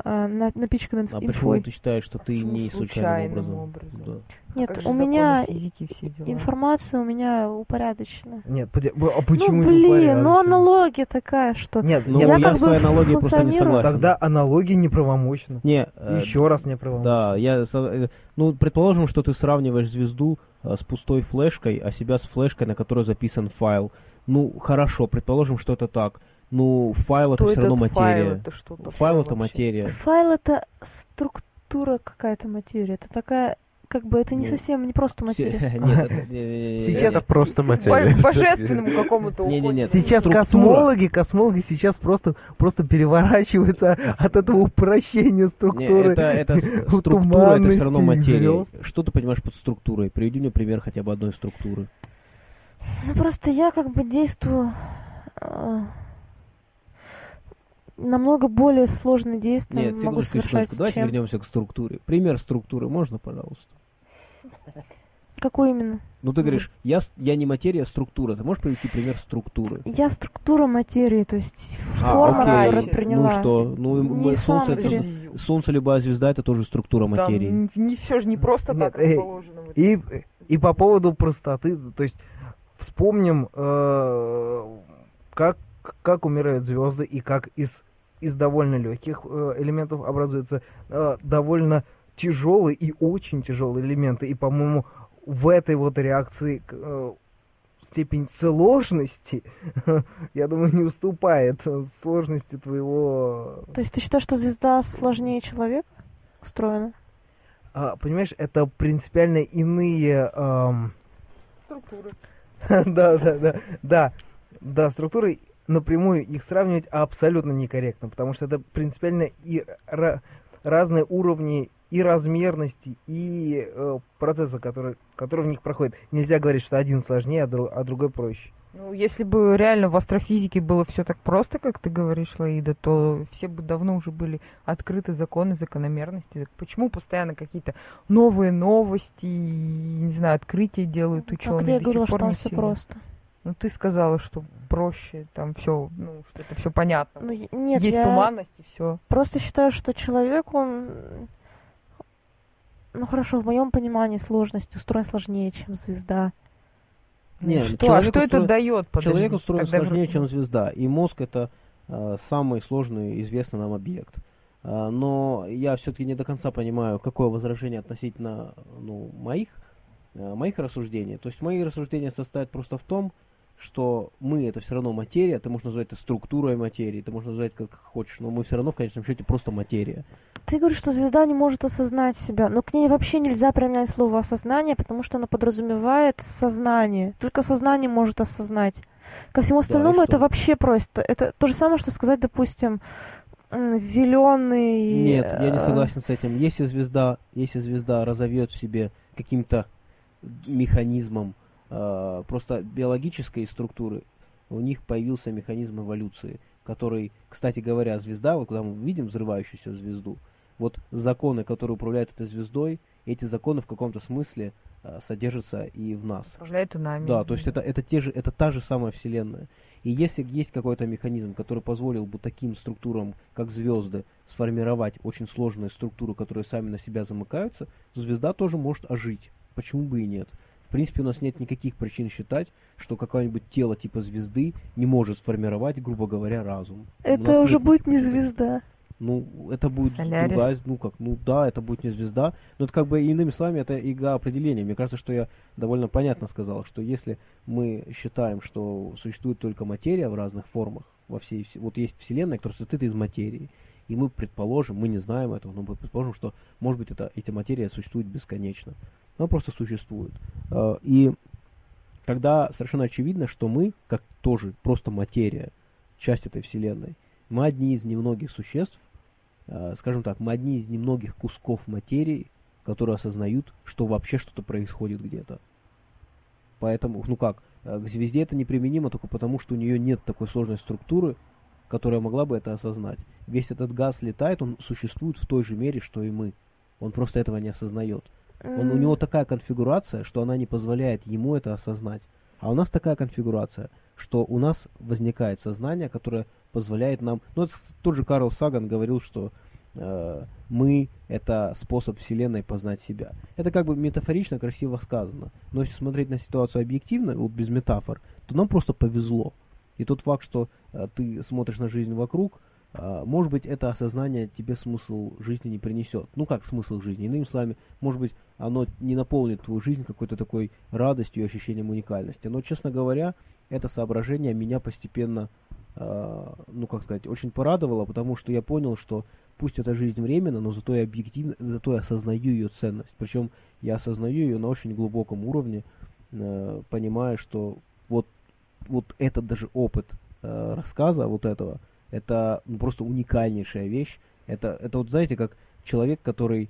э, на- напичканы А инфой. почему ты считаешь, что ты Почему не случайным случайным образом? образом? Да. Нет, Как же у меня физики все дела? информация у меня упорядочена. Нет, а почему ну не блин, ну аналогия такая, что Нет, Ну, нет, я, Я как с бы твоей аналогией просто не согласен. тогда аналогия неправомочна. Не, э, Еще раз неправомочна. Да, я, э, ну, предположим, что ты сравниваешь звезду э, с пустой флешкой, а себя с флешкой, на которой записан файл. Ну, хорошо, предположим, что это так. Ну, файл это все равно этот файл? материя. Это что такое Файл это вообще? материя. Файл это структура какая-то материи. Это такая, как бы это не Ну, совсем не просто материя. [laughs] [laughs] Сейчас это просто материя. божественному какому-то уходит. Сейчас космологи, космологи сейчас просто, просто переворачиваются от этого упрощения структуры. это, [laughs] структура, это все равно материя. Что ты понимаешь под структурой? Приведи мне пример хотя бы одной структуры. Ну просто я как бы действую э, намного более сложные действия Нет, могу секундочку, совершать, секундочку. Давайте чем... вернемся к структуре. Пример структуры можно, пожалуйста? Какой именно? Ну, ты говоришь, я, я не материя, а структура. Ты можешь привести пример структуры? Я структура материи, то есть А, форма, окей. которую Ну приняла. Ну что, ну Не солнце, это, солнце, любая звезда, это тоже структура Там материи. не, все же не просто Нет, так эй, расположено. в И, и по поводу простоты, то есть вспомним, э, как, как умирают звезды и как из, из довольно легких э, элементов образуются э, довольно тяжелые и очень тяжелые элементы. И, по-моему, в этой вот реакции э, степень сложности, [laughs] я думаю, не уступает сложности твоего... То есть ты считаешь, что звезда сложнее человека устроена? а, понимаешь, это принципиально иные... ам, Структуры. [laughs] да, да, да, да, да, структуры напрямую их сравнивать абсолютно некорректно, потому что это принципиально и ра- разные уровни и размерности, и э, процесса, который, который в них проходит. Нельзя говорить, что один сложнее, а, дру- а другой проще. Ну, если бы реально в астрофизике было все так просто, как ты говоришь, Лаида, то все бы давно уже были открыты законы, закономерности. Так Почему постоянно какие-то новые новости, и, не знаю, открытия делают А ученые? где я говорила, что там все просто? Ну, ты сказала, что проще, там все, ну, что это все понятно. Ну, нет, Есть я туманность и все. просто считаю, что человек, он... Ну хорошо, в моем понимании сложность устроен сложнее, чем звезда. Не, что, а что это устроен- дает? Человек устроен Тогда сложнее, вроде- чем звезда, и мозг это э, самый сложный известный нам объект. А, но я все-таки не до конца понимаю, какое возражение относительно ну, моих, э, моих рассуждений. То есть мои рассуждения состоят просто в том, что мы это все равно материя, ты можешь назвать это структурой материи, ты можешь назвать как хочешь, но мы все равно в конечном счете просто материя. Ты говоришь, что звезда не может осознать себя, но к ней вообще нельзя применять слово осознание, потому что она подразумевает сознание. Только сознание может осознать. Ко всему остальному это что? вообще просто. Это то же самое, что сказать, допустим, зеленый. Нет, я не э, согласен с этим. Если звезда, если звезда разовьет в себе каким-то механизмом э, просто биологической структуры, у них появился механизм эволюции, который, кстати говоря, звезда, вот когда мы видим взрывающуюся звезду, вот законы, которые управляют этой звездой, эти законы в каком-то смысле э, содержатся и в нас. Управляет и нами. Да, то есть это, это, те же, это та же самая Вселенная. И если есть какой-то механизм, который позволил бы таким структурам, как звезды, сформировать очень сложные структуры, которые сами на себя замыкаются, звезда тоже может ожить. Почему бы и нет? В принципе, у нас нет никаких причин считать, что какое-нибудь тело типа звезды не может сформировать, грубо говоря, разум. Это уже будет не звезда. ну, это будет Солярис. другая, ну как, ну да, это будет не звезда, но это как бы иными словами, это игра определения. Мне кажется, что я довольно понятно сказал, что если мы считаем, что существует только материя в разных формах, во всей, вс- вот есть вселенная, которая состоит из материи, и мы предположим, мы не знаем этого, но мы предположим, что, может быть, это, эта материя существует бесконечно. Она просто существует. Э, И тогда совершенно очевидно, что мы, как тоже просто материя, часть этой вселенной, мы одни из немногих существ, э, скажем так, мы одни из немногих кусков материи, которые осознают, что вообще что-то происходит где-то. Поэтому, ну как, э, к звезде это неприменимо только потому, что у нее нет такой сложной структуры, которая могла бы это осознать. Весь этот газ летает, он существует в той же мере, что и мы. Он просто этого не осознает. Он, у него такая конфигурация, что она не позволяет ему это осознать. А у нас такая конфигурация, что у нас возникает сознание, которое позволяет нам... Ну, это тот же Карл Саган говорил, что э, мы — это способ Вселенной познать себя. Это как бы метафорично красиво сказано. Но если смотреть на ситуацию объективно, вот без метафор, то нам просто повезло. И тот факт, что э, ты смотришь на жизнь вокруг, может быть, это осознание тебе смысл жизни не принесет. Ну как смысл жизни? Иными словами, может быть, оно не наполнит твою жизнь какой-то такой радостью и ощущением уникальности. Но, честно говоря, это соображение меня постепенно, э, ну как сказать, очень порадовало, потому что я понял, что пусть эта жизнь временна, но зато я объективно, зато я осознаю ее ценность. Причем я осознаю ее на очень глубоком уровне, э, понимая, что вот, вот этот даже опыт э, рассказа вот этого, это ну, просто уникальнейшая вещь. Это, это вот знаете, как человек, который,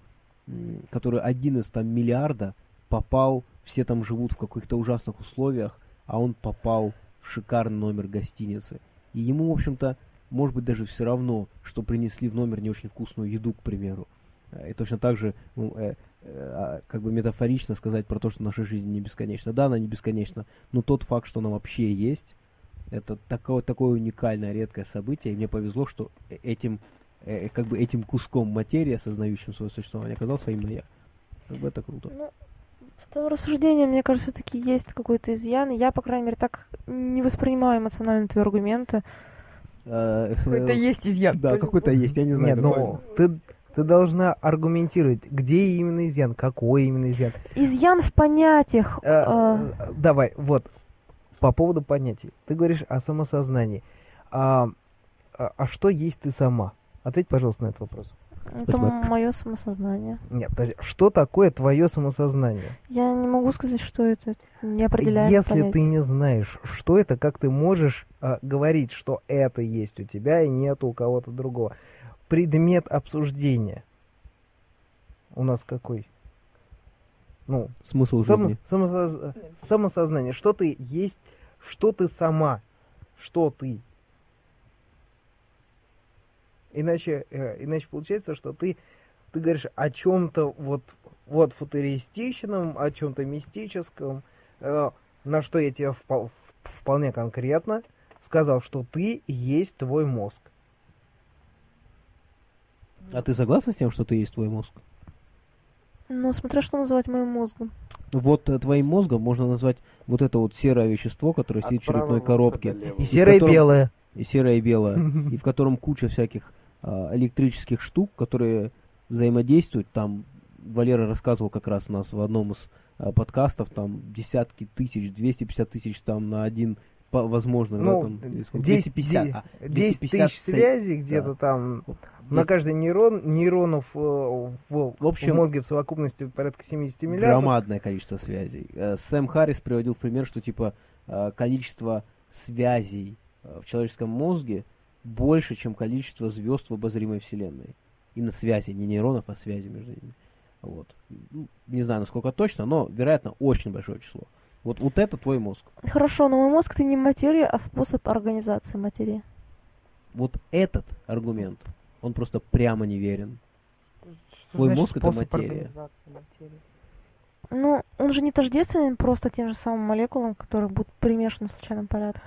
который один из там миллиарда попал, все там живут в каких-то ужасных условиях, а он попал в шикарный номер гостиницы. И ему, в общем-то, может быть даже все равно, что принесли в номер не очень вкусную еду, к примеру. Э, И точно так же, ну, э, э, а, как бы метафорично сказать про то, что наша жизнь не бесконечна. Да, она не бесконечна, но тот факт, что она вообще есть, это такое, такое уникальное, редкое событие, и мне повезло, что э- этим, э, как бы этим куском материи, осознающим свое существование, оказался именно я. Как бы это круто. Ну, в том рассуждении, мне кажется, все-таки есть какой-то изъян. и Я, по крайней мере, так не воспринимаю эмоционально твои аргументы. Э, Какой-то есть изъян. Да, какой-то есть, я не знаю. Нет, как ну, ты, ты должна аргументировать, где именно изъян, какой именно изъян. Изъян в понятиях. Э, э, э, Давай, вот, по поводу понятий. Ты говоришь о самосознании. А, а, а что есть ты сама? Ответь, пожалуйста, на этот вопрос. Это Спасибо. мое самосознание. Нет, подожди, что такое твое самосознание? Я не могу сказать, что это. Не определяет Если ты не знаешь, что это, как ты можешь а, говорить, что это есть у тебя и нет у кого-то другого? Предмет обсуждения у нас какой? Ну, Смысл Само- жизни. самосоз- самосознание. Что ты есть, что ты сама, что ты. Иначе, э, иначе получается, что ты, ты говоришь о чем-то вот, вот футуристичном, о чем-то мистическом, э, на что я тебе впол- вполне конкретно сказал, что ты есть твой мозг. А ты согласна с тем, что ты есть твой мозг? Ну, смотря что называть моим мозгом. Вот э, твоим мозгом можно назвать вот это вот серое вещество, которое сидит в черепной коробке. И серое и котором- белое. И серое и белое. [laughs] И в котором куча всяких а, электрических штук, которые взаимодействуют. Там Валера рассказывал как раз у нас в одном из а, подкастов, там десятки тысяч, 250 тысяч там на один, возможно, да, Ну, там, сколько? 10, 250, де- а, 10 250 тысяч сей- связей где-то да. там на каждый нейрон, нейронов э, в, В общем, в мозге в совокупности порядка 70 миллиардов. Громадное количество связей. Э, Сэм Харрис приводил в пример, что типа э, количество связей в человеческом мозге больше, чем количество звезд в обозримой Вселенной. Именно связи, не нейронов, а связи между ними. Вот. Не знаю, насколько точно, но, вероятно, очень большое число. Вот, вот это твой мозг. Хорошо, но мой мозг это не материя, а способ организации материи. Вот этот аргумент, он просто прямо неверен. Что Твой значит мозг это материя. материи? Ну, он же не тождественен просто тем же самым молекулам, которые будут перемешаны в случайном порядке.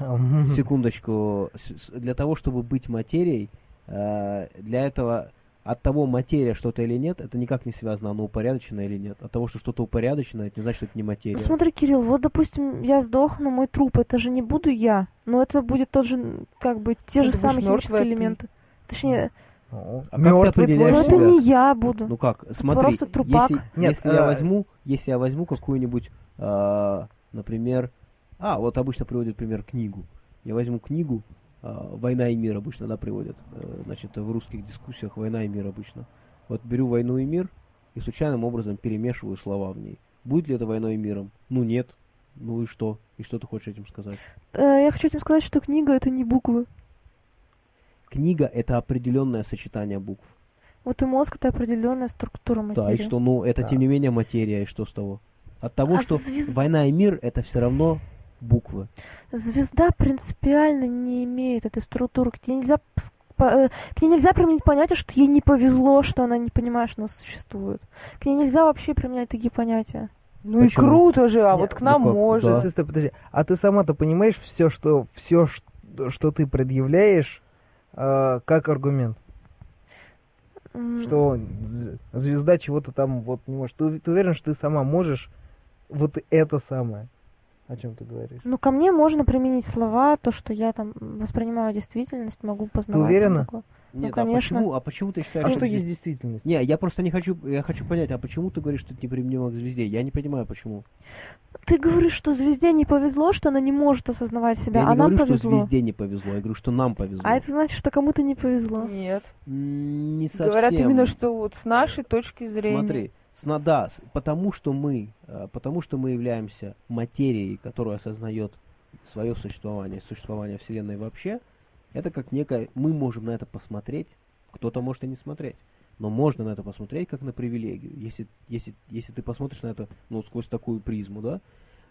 Секундочку. Для того, чтобы быть материей, э, для этого от того, материя что-то или нет, это никак не связано, оно упорядочено или нет. От того, что что-то упорядочено, это не значит, что это не материя. Ну, смотри, Кирилл, вот, допустим, я сдохну, мой труп, это же не буду я, но это будет тот же, как бы, те Ну, же самые химические ты. элементы. Точнее, Ну, А как ты ну твой это не я буду. Ну как, смотри, просто трупак. если, Нет, если я а- возьму, если я возьму какую-нибудь, а, например, а, вот обычно приводят пример книгу. Я возьму книгу а, «Война и мир» обычно, да, приводят. э, Значит, в русских дискуссиях «Война и мир» обычно. Вот беру «Войну и мир» и случайным образом перемешиваю слова в ней. Будет ли это «Войной и миром»? Ну нет. Ну и что? И что ты хочешь этим сказать? Э, я хочу этим сказать, что книга это не буквы. Книга — это определенное сочетание букв. Вот и мозг это определенная структура материи. Да, и что, ну, это Да. тем не менее материя, и что с того? От того, А что звезд- война и мир это все равно буквы. Звезда принципиально не имеет этой структуры. К ней нельзя, э, к ней нельзя применить понятие, что ей не повезло, что она не понимает, что она существует. К ней нельзя вообще применять такие понятия. Ну и Почему? круто же, а Нет, вот к нам ну как, можно. да. Стой, подожди. А ты сама-то понимаешь все, что все, что ты предъявляешь, э, как аргумент? Что звезда чего-то там вот не может. Ты, ты уверен, что ты сама можешь вот это самое? О чем ты говоришь? Ну, ко мне можно применить слова, то, что я там воспринимаю действительность, могу познавать. всё уверена? такое. Нет, конечно. а почему, а почему ты считаешь, А что что здесь- есть действительность? Не, я просто не хочу, я хочу понять, а почему ты говоришь, что это неприменимо к звезде? Я не понимаю, почему. Ты говоришь, что звезде не повезло, что она не может осознавать себя, я а не нам говорю, что повезло. звезде не повезло, я говорю, что нам повезло. А это значит, что кому-то не повезло. Нет. М, Не совсем. Говорят именно, что вот с нашей точки зрения. Смотри, да, с- потому что мы, э, потому что мы являемся материей, которая осознает свое существование, существование Вселенной вообще, это как некое, мы можем на это посмотреть, кто-то может и не смотреть, но можно на это посмотреть как на привилегию, если, если, если ты посмотришь на это ну, сквозь такую призму, да,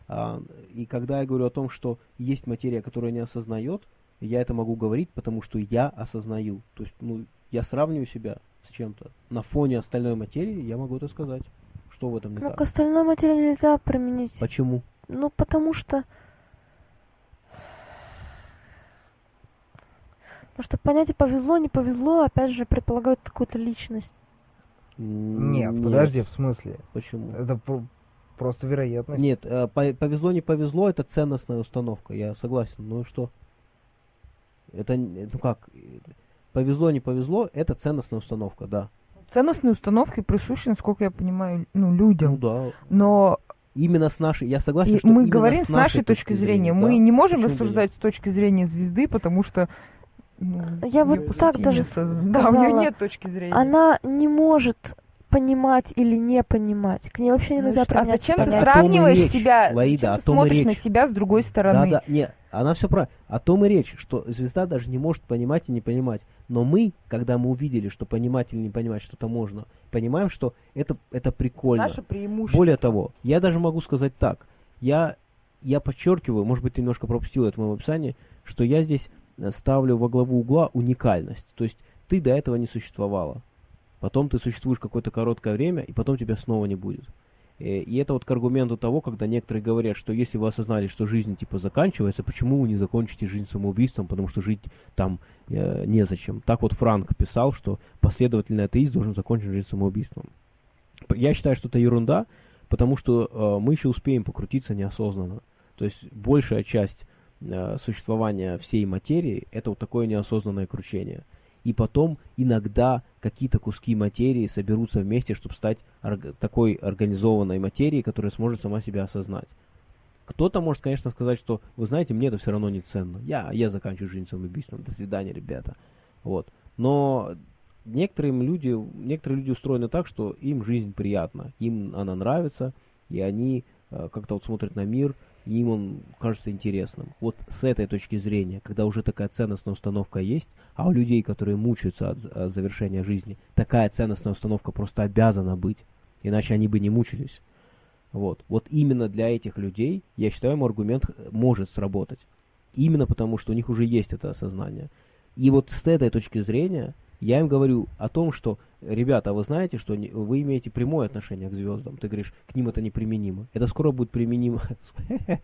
А, и когда я говорю о том, что есть материя, которая не осознает, я это могу говорить, потому что я осознаю, то есть, ну, я сравниваю себя с чем-то. На фоне остальной материи я могу это сказать. Что в этом не Ну, так? к остальной материи нельзя применить. Почему? Ну, потому что... Потому что понятие повезло, не повезло, опять же, предполагает какую-то личность. М, Нет, подожди, в смысле? Почему? Это про- просто вероятность. Нет, э, по- повезло, не повезло, это ценностная установка, я согласен. Ну и что? Это, ну как, повезло, не повезло, это ценностная установка, да. Ценностные установки присущи, насколько я понимаю, ну, Ну людям. да. Но Именно с нашей, я согласен, и что мы говорим с нашей точки зрения. Мы да. не можем Почему рассуждать с точки зрения звезды, потому что ну, Я вот так даже нет созна- [laughs] Да, у нее сказала. нет точки зрения. Она не может понимать или не понимать. К ней вообще Ну нельзя что, а применять зачем ты Так и сравниваешь речь, себя? Лаида, зачем о ты том и смотришь на речь. себя с другой стороны? Да, да, не, она все правильно. О том и речь, что звезда даже не может понимать и не понимать. Но мы, когда мы увидели, что понимать или не понимать что-то можно, понимаем, что это, это прикольно. Наше преимущество. Более того, я даже могу сказать так. Я, я подчеркиваю, может быть, ты немножко пропустил это в моем описании, что я здесь э, ставлю во главу угла уникальность. То есть ты до этого не существовала. Потом ты существуешь какое-то короткое время, и потом тебя снова не будет. Э, И это вот к аргументу того, когда некоторые говорят, что если вы осознали, что жизнь типа заканчивается, почему вы не закончите жизнь самоубийством, потому что жить там э, незачем. Так вот Франк писал, что последовательный атеист должен закончить жизнь самоубийством. Я считаю, что это ерунда, потому что э, мы еще успеем покрутиться неосознанно. То есть большая часть э, существования всей материи это вот такое неосознанное кручение. И потом иногда какие-то куски материи соберутся вместе, чтобы стать такой организованной материей, которая сможет сама себя осознать. Кто-то может, конечно, сказать, что, вы знаете, мне это все равно не ценно. Я, я заканчиваю жизнь самоубийством. До свидания, ребята. Вот. Но некоторым люди, некоторые люди устроены так, что им жизнь приятна, им она нравится, и они э, как-то вот смотрят на мир, им он кажется интересным. Вот с этой точки зрения, когда уже такая ценностная установка есть, а у людей, которые мучаются от, от завершения жизни, такая ценностная установка просто обязана быть, иначе они бы не мучились. Вот. Вот именно для этих людей, я считаю, мой аргумент э, может сработать. Именно потому, что у них уже есть это осознание. И вот с этой точки зрения я им говорю о том, что, ребята, а вы знаете, что вы имеете прямое отношение к звездам. Ты говоришь, к ним это неприменимо. Это скоро будет применимо [laughs]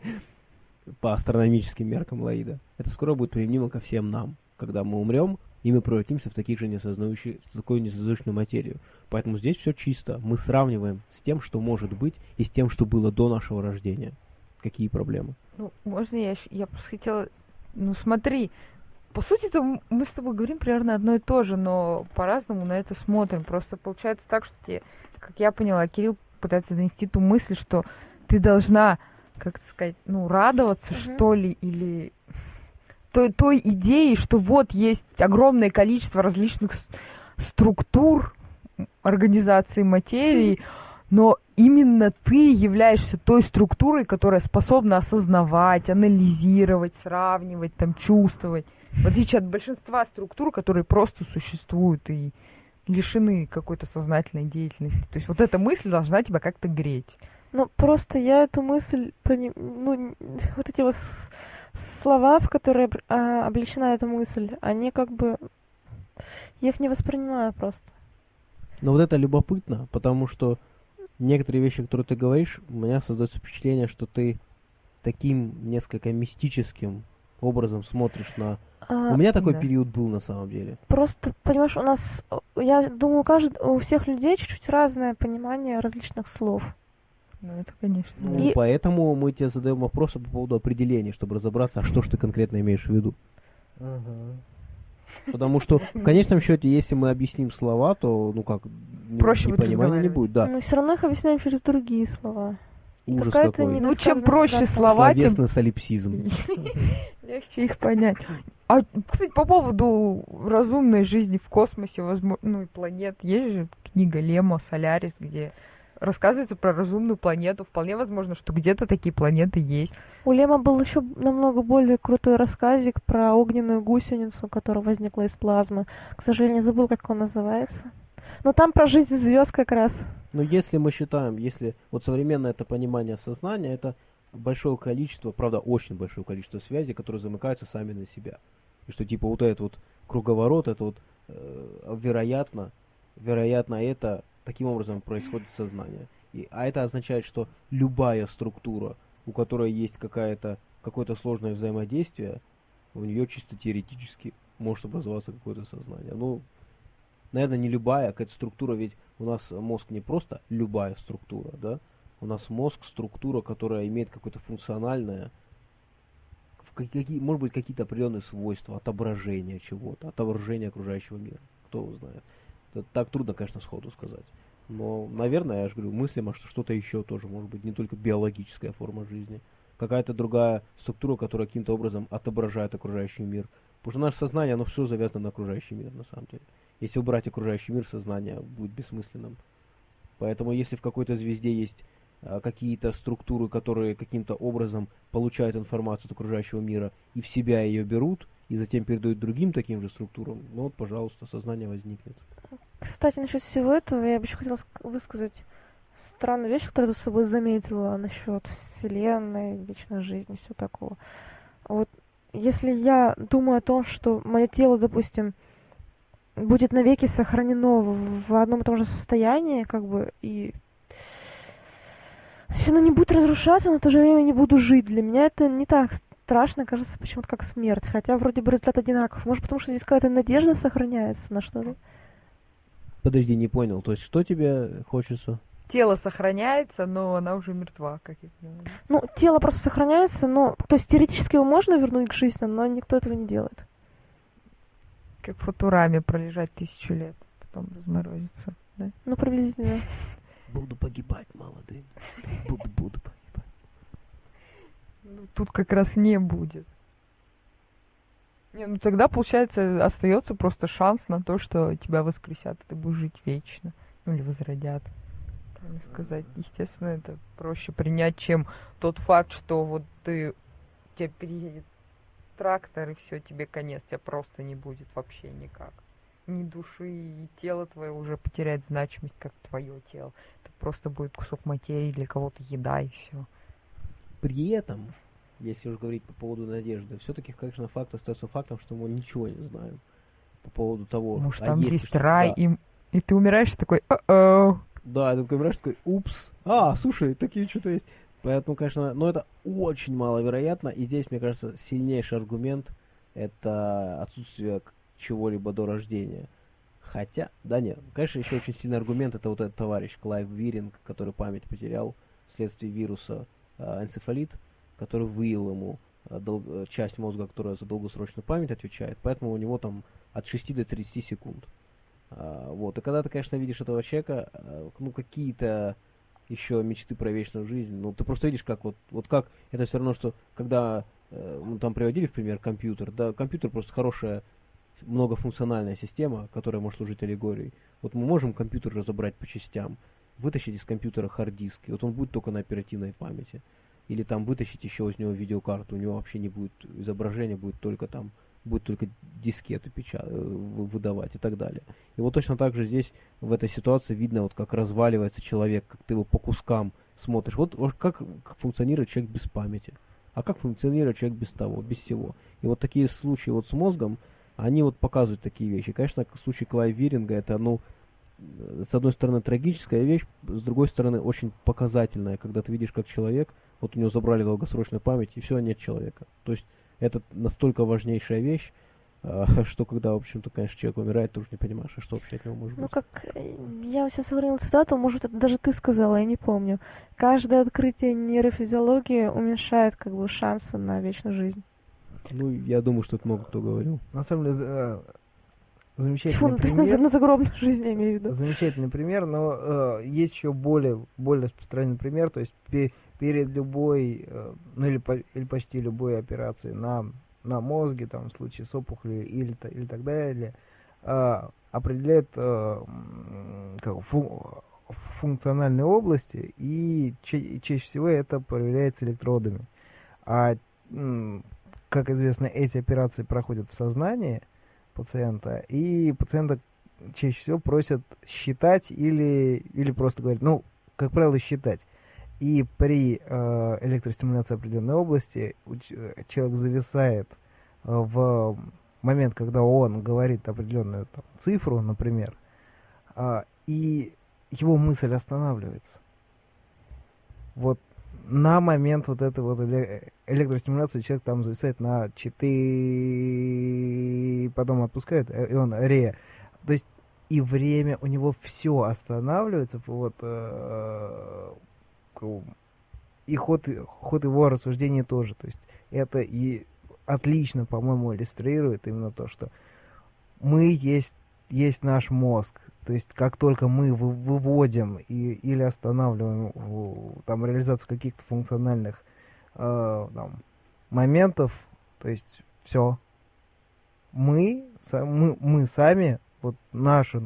по астрономическим меркам Лаида. Это скоро будет применимо ко всем нам. Когда мы умрем, и мы превратимся в таких же несознающие, в такую несознательную материю. Поэтому здесь все чисто. Мы сравниваем с тем, что может быть, и с тем, что было до нашего рождения. Какие проблемы? Ну, можно я. Я просто хотела... Ну, смотри, по сути-то мы с тобой говорим примерно одно и то же, но по-разному на это смотрим. Просто получается так, что тебе, как я поняла, Кирилл пытается донести ту мысль, что ты должна, как сказать, ну, радоваться, Мгм. что ли, или той, той идеи, что вот есть огромное количество различных структур организации материи, но именно ты являешься той структурой, которая способна осознавать, анализировать, сравнивать, там, чувствовать. В отличие от большинства структур, которые просто существуют и лишены какой-то сознательной деятельности. То есть вот эта мысль должна тебя как-то греть. Ну, просто я эту мысль, ну, вот эти вот слова, в которые а, облечена эта мысль, они как бы... Я их не воспринимаю просто. Но вот это любопытно, потому что некоторые вещи, которые ты говоришь, у меня создается впечатление, что ты таким несколько мистическим образом смотришь на... А, У меня такой да. период был на самом деле. Просто, понимаешь, у нас, я думаю, у, кажд... у всех людей чуть-чуть разное понимание различных слов. Ну, это, конечно. Ну. И- поэтому мы тебе задаем вопросы по поводу определения, чтобы разобраться, а что же ты конкретно имеешь в виду. Потому что [laughs] в конечном счете, если мы объясним слова, то, ну как, не- Проще непонимания не будет, да. Мы все равно их объясняем через другие слова. Ужас какая-то какой. Ну, чем проще слова, тем солипсизм. легче их понять. А, кстати, по поводу разумной жизни в космосе, возможно, ну и планет, есть же книга Лема «Солярис», где рассказывается про разумную планету. Вполне возможно, что где-то такие планеты есть. У Лема был еще намного более крутой рассказик про огненную гусеницу, которая возникла из плазмы. К сожалению, забыл, как он называется. Но там про жизнь звезд как раз. Но если мы считаем, если вот современное это понимание сознания, это большое количество, правда, очень большое количество связей, которые замыкаются сами на себя. И что типа вот этот вот круговорот, это вот э, вероятно, вероятно это таким образом происходит сознание. И, а это означает, что любая структура, у которой есть какая-то какое-то сложное взаимодействие, у нее чисто теоретически может образоваться какое-то сознание. Ну, наверное, не любая, а какая-то структура, ведь у нас мозг не просто любая структура, да? У нас мозг структура, которая имеет какое-то функциональное, какие, может быть, какие-то определенные свойства, отображение чего-то, отображение окружающего мира. Кто его знает. Это так трудно, конечно, сходу сказать. Но, наверное, я же говорю, мыслимо, что что-то еще тоже может быть, не только биологическая форма жизни. Какая-то другая структура, которая каким-то образом отображает окружающий мир Потому что наше сознание, оно все завязано на окружающий мир, на самом деле. Если убрать окружающий мир, сознание будет бессмысленным. Поэтому если в какой-то звезде есть а, какие-то структуры, которые каким-то образом получают информацию от окружающего мира и в себя ее берут, и затем передают другим таким же структурам, ну вот, пожалуйста, сознание возникнет. Кстати, насчет всего этого я бы еще хотела высказать странную вещь, которую ты с собой заметила насчет Вселенной, вечной жизни, все такого. Вот если я думаю о том, что мое тело, допустим, будет навеки сохранено в одном и том же состоянии, как бы, и если оно не будет разрушаться, но в то же время не буду жить. Для меня это не так страшно, кажется, почему-то как смерть. Хотя вроде бы результат одинаков. Может, потому что здесь какая-то надежда сохраняется на что-то? Подожди, не понял. То есть, что тебе хочется? Тело сохраняется, но она уже мертва, как я понимаю. Ну, тело просто сохраняется, но... То есть, теоретически его можно вернуть к жизни, но никто этого не делает. Как в Футураме пролежать тысячу лет, потом разморозиться, да? Ну, приблизительно. Буду погибать молодым. Буду, буду погибать. Ну, тут как раз не будет. Не, ну тогда, получается, остается просто шанс на то, что тебя воскресят, и ты будешь жить вечно. Ну или возродят. Правильно сказать. Естественно, это проще принять, чем тот факт, что вот ты тебя переедет трактор, и все, тебе конец, тебя просто не будет вообще никак. Ни души, и тело твое уже потеряет значимость, как твое тело. Это просто будет кусок материи, для кого-то еда, и все. При этом, если уж говорить по поводу надежды, все-таки, конечно, факт остается фактом, что мы ничего не знаем по поводу того, Может, а там есть, есть рай, да. и, и ты умираешь такой, о Да, ты такой умираешь такой, упс, а, слушай, такие что-то есть. Поэтому, конечно, но это очень маловероятно. И здесь, мне кажется, сильнейший аргумент это отсутствие чего-либо до рождения. Хотя, да нет, конечно, еще очень сильный аргумент это вот этот товарищ Клайв Виринг, который память потерял вследствие вируса э, энцефалит, который выел ему э, дол- э, часть мозга, которая за долгосрочную память отвечает, поэтому у него там от 6 до 30 секунд. А, вот, и когда ты, конечно, видишь этого человека, э, ну, какие-то еще мечты про вечную жизнь. Ну, ты просто видишь, как вот, вот как это все равно, что когда э, мы там приводили в пример компьютер, да, компьютер просто хорошая многофункциональная система, которая может служить аллегорией. Вот мы можем компьютер разобрать по частям, вытащить из компьютера хард-диск, и вот он будет только на оперативной памяти. Или там вытащить еще из него видеокарту, у него вообще не будет изображения, будет только там будет только дискеты печат... Э, выдавать и так далее. И вот точно так же здесь, в этой ситуации, видно, вот как разваливается человек, как ты его по кускам смотришь. Вот, вот как функционирует человек без памяти. А как функционирует человек без того, без всего. И вот такие случаи вот с мозгом, они вот показывают такие вещи. Конечно, случай Клай Виринга, это, ну, с одной стороны, трагическая вещь, с другой стороны, очень показательная, когда ты видишь, как человек, вот у него забрали долгосрочную память, и все, нет человека. То есть это настолько важнейшая вещь, а, [laughs] что когда, в общем-то, конечно, человек умирает, ты уже не понимаешь, а что вообще от него может ну, быть. Ну, как э, я сейчас сохранила цитату, может, это даже ты сказала, я не помню. Каждое открытие нейрофизиологии уменьшает, как бы, шансы на вечную жизнь. Ну, я думаю, что это много кто говорил. На самом деле, э, замечательный Тьфу, пример. То есть на загробную жизнь, я имею в виду. Замечательный пример, но э, есть еще более, более распространенный пример, то есть перед любой, э, ну или, или почти любой операцией на, на мозге, там, в случае с опухолью или, или так далее, э, определяют э, как, фу, функциональные области, и ча чаще всего это проверяется электродами. А, как известно, эти операции проходят в сознании пациента, и пациента чаще всего просят считать или, или просто говорят, ну, как правило, считать. И при э, электростимуляции определенной области человек зависает э, в момент, когда он говорит определенную там, цифру, например, э, и его мысль останавливается. Вот на момент вот этой вот электростимуляции человек там зависает на 4, потом отпускает, э, и он ре. То есть и время у него все останавливается, вот э, и ход, ход его рассуждения тоже. То есть это и отлично, по-моему, иллюстрирует именно то, что мы есть, есть наш мозг. То есть как только мы выводим и, или останавливаем там, реализацию каких-то функциональных э, там, моментов, то есть все, мы, мы, мы сами, вот наша,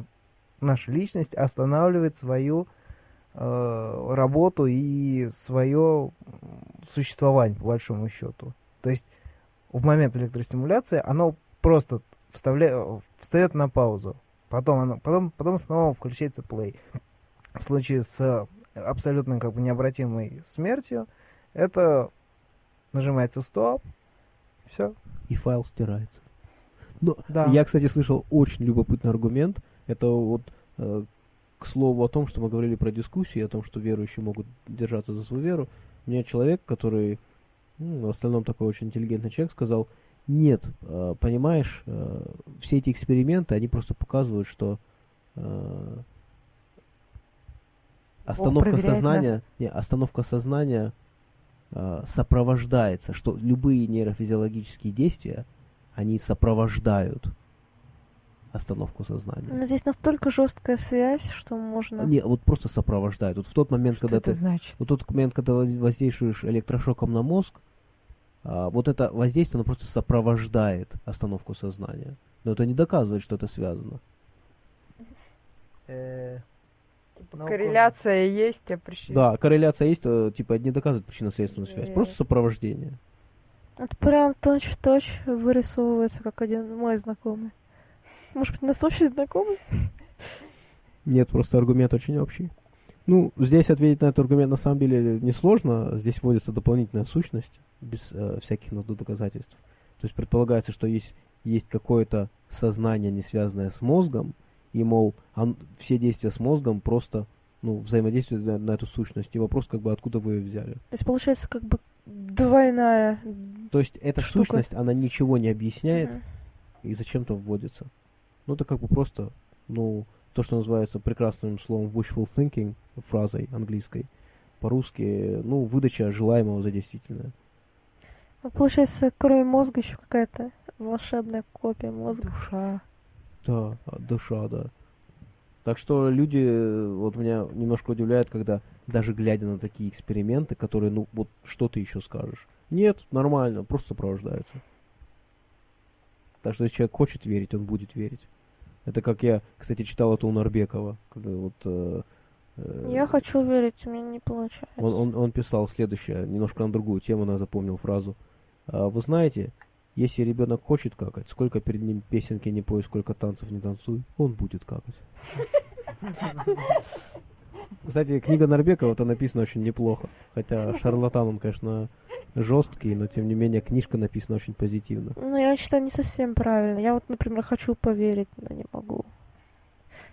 наша личность останавливает свою работу и свое существование, по большому счету. То есть в момент электростимуляции оно просто вставля... встает на паузу. Потом, оно, потом, потом снова включается play. В случае с абсолютно как бы необратимой смертью, это нажимается стоп, все. И файл стирается. Но Да. я, кстати, слышал очень любопытный аргумент. Это вот э, к слову о том, что мы говорили про дискуссии, о том, что верующие могут держаться за свою веру. Мне человек, который ну, в остальном такой очень интеллигентный человек, сказал, нет, э, понимаешь, э, все эти эксперименты, они просто показывают, что э, остановка сознания, не, остановка сознания сопровождается, что любые нейрофизиологические действия, они сопровождают остановку сознания. Но здесь настолько жесткая связь, что можно... Не, вот просто сопровождают. Вот в тот момент, Что когда это ты значит? вот тот момент, когда воз- воздействуешь электрошоком на мозг, а, вот это воздействие, оно просто сопровождает остановку сознания. Но это не доказывает, что это связано. Э, Типа, наука- корреляция есть, а причина... Да, корреляция есть, э, типа не доказывает причинно-следственную связь. Э. Просто сопровождение. Это прям точь-в-точь вырисовывается, как один мой знакомый. Может быть, у нас общий знакомый? Нет, просто аргумент очень общий. Ну, здесь ответить на этот аргумент на самом деле несложно. Здесь вводится дополнительная сущность, без э, всяких надо доказательств. То есть предполагается, что есть, есть какое-то сознание, не связанное с мозгом, и, мол, он- все действия с мозгом просто ну, взаимодействуют на, на эту сущность. И вопрос, как бы, откуда вы ее взяли. То есть получается как бы двойная... То есть эта Штука. сущность, она ничего не объясняет Мгм. и зачем-то вводится. Ну, это как бы просто, ну, то, что называется прекрасным словом wishful thinking, фразой английской, по-русски, ну, выдача желаемого за действительное. Ну, Получается, кроме мозга еще какая-то волшебная копия мозга. Душа. Да, а, душа, да. Так что люди, вот меня немножко удивляют, когда даже глядя на такие эксперименты, которые, ну, вот что ты еще скажешь? Нет, нормально, просто сопровождается. Так что если человек хочет верить, он будет верить. Это как я, кстати, читал это у Нарбекова. когда вот, э, э, Я хочу верить, у меня не получается. он, он, он писал следующее, немножко на другую тему, но я запомнил фразу. А, Вы знаете, если ребенок хочет какать, сколько перед ним песенки не пой, сколько танцев не танцуй, он будет какать. [laughs] Кстати, книга Нарбекова, это написано очень неплохо. Хотя шарлатан он, конечно, жесткий, но тем не менее книжка написана очень позитивно. Ну, я считаю, не совсем правильно. Я вот, например, хочу поверить, но не могу.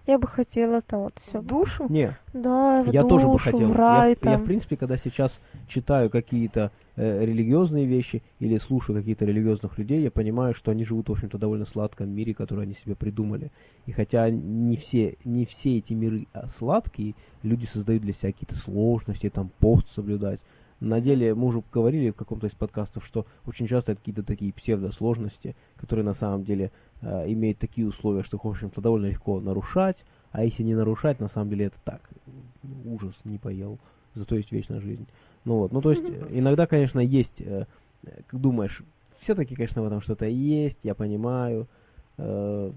Я бы хотела там вот все. В душу? Не, Да, в я душу, тоже бы хотел. в Я, рай я, там. в принципе, когда сейчас читаю какие-то э, религиозные вещи или слушаю каких-то религиозных людей, я понимаю, что они живут, в общем-то, в довольно сладком мире, который они себе придумали. И хотя не все, не все эти миры а, сладкие, люди создают для себя какие-то сложности, там, пост соблюдать. На деле, мы уже говорили в каком-то из подкастов, что очень часто это какие-то такие псевдосложности, которые на самом деле э, имеют такие условия, что их, в общем-то, довольно легко нарушать, а если не нарушать, на самом деле это так, ужас, не поел, зато есть вечная жизнь. Ну вот, ну то есть иногда, конечно, есть, э, э, как думаешь, все-таки, конечно, в этом что-то есть, я понимаю, э,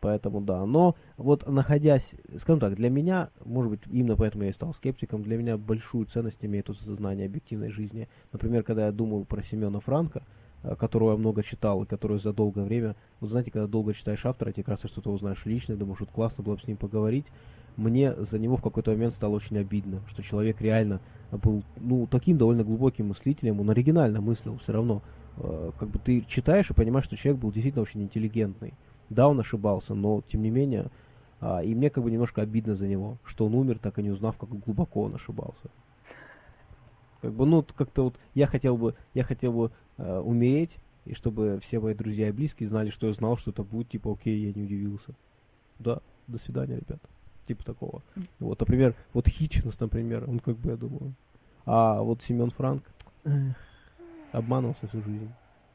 поэтому да. Но вот находясь, скажем так, для меня, может быть, именно поэтому я и стал скептиком, для меня большую ценность имеет тут сознание объективной жизни. Например, когда я думаю про Семена Франка, э, которого я много читал и который за долгое время, вот знаете, когда долго читаешь автора, тебе кажется, что ты узнаешь лично, думаешь, вот классно было бы с ним поговорить. Мне за него в какой-то момент стало очень обидно, что человек реально был, ну, таким довольно глубоким мыслителем, он оригинально мыслил все равно. Э, Как бы ты читаешь и понимаешь, что человек был действительно очень интеллигентный. Да, он ошибался, но тем не менее, а, и мне как бы немножко обидно за него, что он умер, так и не узнав, как глубоко он ошибался. Как бы, ну, как-то вот я хотел бы, я хотел бы э, умереть, и чтобы все мои друзья и близкие знали, что я знал, что это будет, типа, окей, я не удивился. Да, до свидания, ребята. Типа такого. Вот, например, вот Хитчинс, например, он как бы, я думаю. А вот Семен Франк эх, обманывался всю жизнь.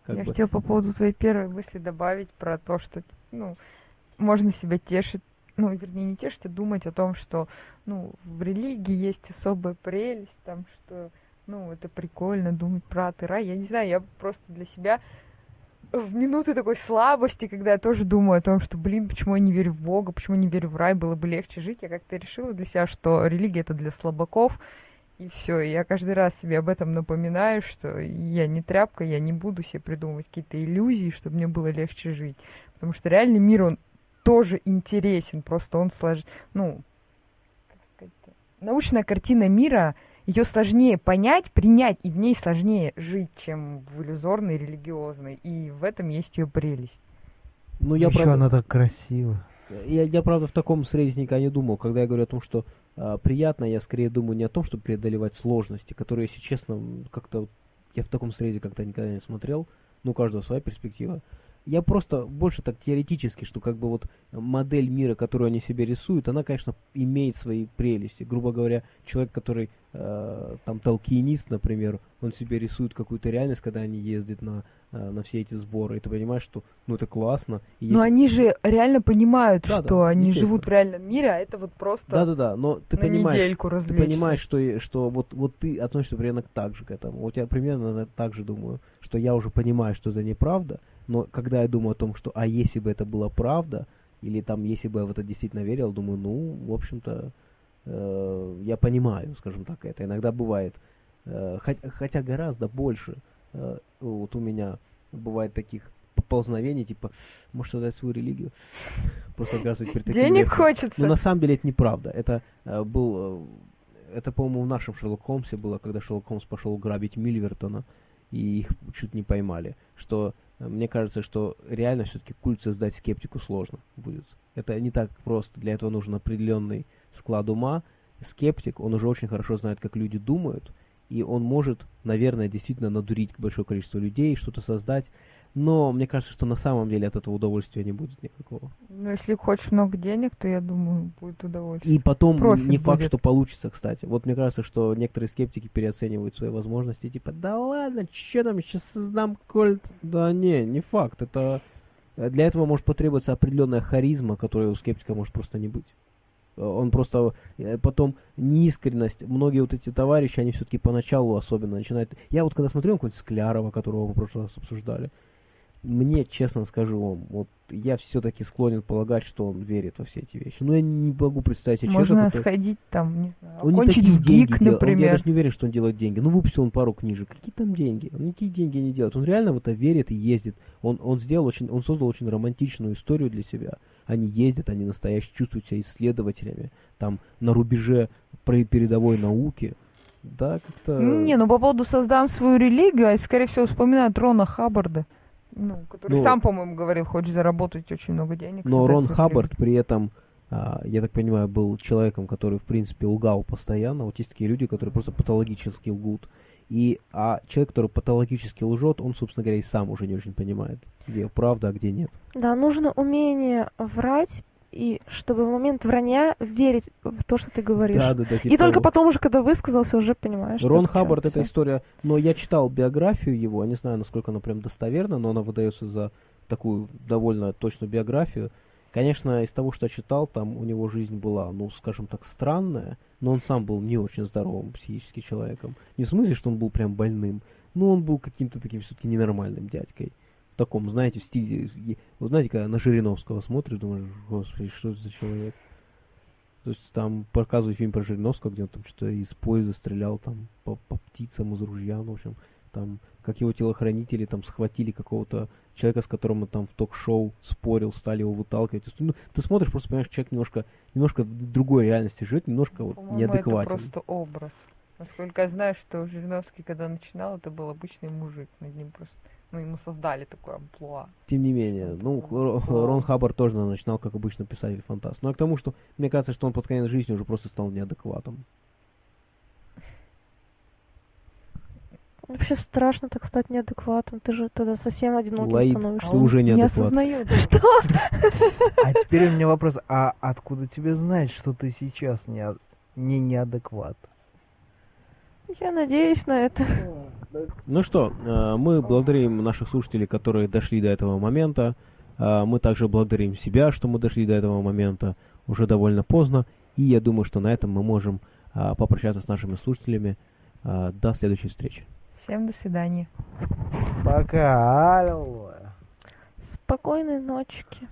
Как Я бы. хотела по поводу твоей первой мысли добавить про то, что, ну, можно себя тешить, ну, вернее, не тешить, а думать о том, что, ну, в религии есть особая прелесть, там, что, ну, это прикольно думать про ад и рай. Я не знаю, я просто для себя в минуты такой слабости, когда я тоже думаю о том, что, блин, почему я не верю в Бога, почему не верю в рай, было бы легче жить, я как-то решила для себя, что религия это для слабаков, и все. Я каждый раз себе об этом напоминаю, что я не тряпка, я не буду себе придумывать какие-то иллюзии, чтобы мне было легче жить. Потому что реальный мир, он тоже интересен, просто он слож... ну, как сказать научная картина мира, ее сложнее понять, принять, и в ней сложнее жить, чем в иллюзорной, религиозной. И в этом есть ее прелесть. Ну, я Еще правда... она так красива. Я, я, правда, в таком срезе никогда не думал. Когда я говорю о том, что приятно, я скорее думаю не о том, чтобы преодолевать сложности, которые, если честно, как-то я в таком срезе как-то никогда не смотрел. Ну, у каждого своя перспектива. Я просто больше так теоретически, что как бы вот модель мира, которую они себе рисуют, она, конечно, имеет свои прелести. Грубо говоря, человек, который э, там толкинист, например, он себе рисует какую-то реальность, когда они ездят на, э, на все эти сборы, и ты понимаешь, что ну это классно. И Но они же реально понимают, да, что да, они живут в реальном мире, а это вот просто Да-да-да, но ты понимаешь, ты понимаешь, что, что вот, вот ты относишься примерно так же к этому. Вот я примерно так же думаю, что я уже понимаю, что это неправда, но когда я думаю о том, что а если бы это была правда, или там если бы я в это действительно верил, думаю, ну, в общем-то, э, я понимаю, скажем так, это иногда бывает. Э, хотя, хотя гораздо больше э, вот у меня бывает таких поползновений, типа, может создать свою религию. [laughs] Просто оказывать перед таким Денег верхом. хочется. Но на самом деле это неправда. Это э, был... Э, это, по-моему, в нашем Шерлок Холмсе было, когда Шерлок Холмс пошел грабить Мильвертона, и их чуть не поймали. Что мне кажется, что реально все-таки культ создать скептику сложно будет. Это не так просто. Для этого нужен определенный склад ума. Скептик, он уже очень хорошо знает, как люди думают, и он может, наверное, действительно надурить большое количество людей, что-то создать но мне кажется, что на самом деле от этого удовольствия не будет никакого. Ну, если хочешь много денег, то я думаю, будет удовольствие. И потом Профит не факт, будет. что получится, кстати. Вот мне кажется, что некоторые скептики переоценивают свои возможности, типа, да ладно, что там, сейчас создам кольт. Да не, не факт. Это для этого может потребоваться определенная харизма, которая у скептика может просто не быть. Он просто э, потом неискренность. Многие вот эти товарищи, они все-таки поначалу особенно начинают. Я вот когда смотрел какого-нибудь Склярова, которого мы в прошлый раз обсуждали, мне, честно скажу вам, вот я все-таки склонен полагать, что он верит во все эти вещи. Но я не могу представить себе Можно человека, сходить там, не знаю, он не такие деньги ГИК, например. Он, я даже не уверен, что он делает деньги. Ну, выпустил он пару книжек. Какие там деньги? Он никакие деньги не делает. Он реально в это верит и ездит. Он, он сделал очень, он создал очень романтичную историю для себя. Они ездят, они настоящие чувствуют себя исследователями. Там на рубеже передовой науки. Да, как-то... Не, ну по поводу создам свою религию, я, скорее всего, вспоминаю Рона Хаббарда ну, который ну, сам, по-моему, говорил, хочешь заработать очень много денег. Но Рон Хаббард при этом, а, я так понимаю, был человеком, который, в принципе, лгал постоянно. Вот есть такие люди, которые просто патологически лгут. И, а человек, который патологически лжет, он, собственно говоря, и сам уже не очень понимает, где правда, а где нет. Да, нужно умение врать и чтобы в момент вранья верить в то, что ты говоришь. Да, да, да, типа и только потом уже, когда высказался, уже понимаешь. Рон Хаббард — это история... Но я читал биографию его, я не знаю, насколько она прям достоверна, но она выдается за такую довольно точную биографию. Конечно, из того, что я читал, там у него жизнь была, ну, скажем так, странная, но он сам был не очень здоровым психически человеком. Не в смысле, что он был прям больным, но он был каким-то таким все-таки ненормальным дядькой таком, знаете, в стиле... Вот знаете, когда на Жириновского смотришь, думаешь, господи, что это за человек? То есть там показывают фильм про Жириновского, где он там что-то из поезда стрелял там по, по птицам из ружья, ну, в общем, там, как его телохранители там схватили какого-то человека, с которым он там в ток-шоу спорил, стали его выталкивать. Ну, ты смотришь, просто понимаешь, человек немножко, немножко в другой реальности живет, немножко вот неадекватен. это просто образ. Насколько я знаю, что Жириновский, когда начинал, это был обычный мужик, над ним просто ну, ему создали такое амплуа. Тем не менее, ну, Рон Хаббард тоже начинал, как обычно, писатель-фантаст. Но к тому, что мне кажется, что он под конец жизни уже просто стал неадекватом. Вообще страшно так стать неадекватом. Ты же тогда совсем одиноким Лаид, становишься. Ты уже неадекват. Не осознаю. [laughs] Что? А теперь у меня вопрос. А откуда тебе знать, что ты сейчас не, не неадекват? Я надеюсь на это. Ну что, э, мы благодарим наших слушателей, которые дошли до этого момента. Э, мы также благодарим себя, что мы дошли до этого момента уже довольно поздно. И я думаю, что на этом мы можем э, попрощаться с нашими слушателями. До следующей встречи. Всем до свидания. Пока. Аллилуйя. Спокойной ночки.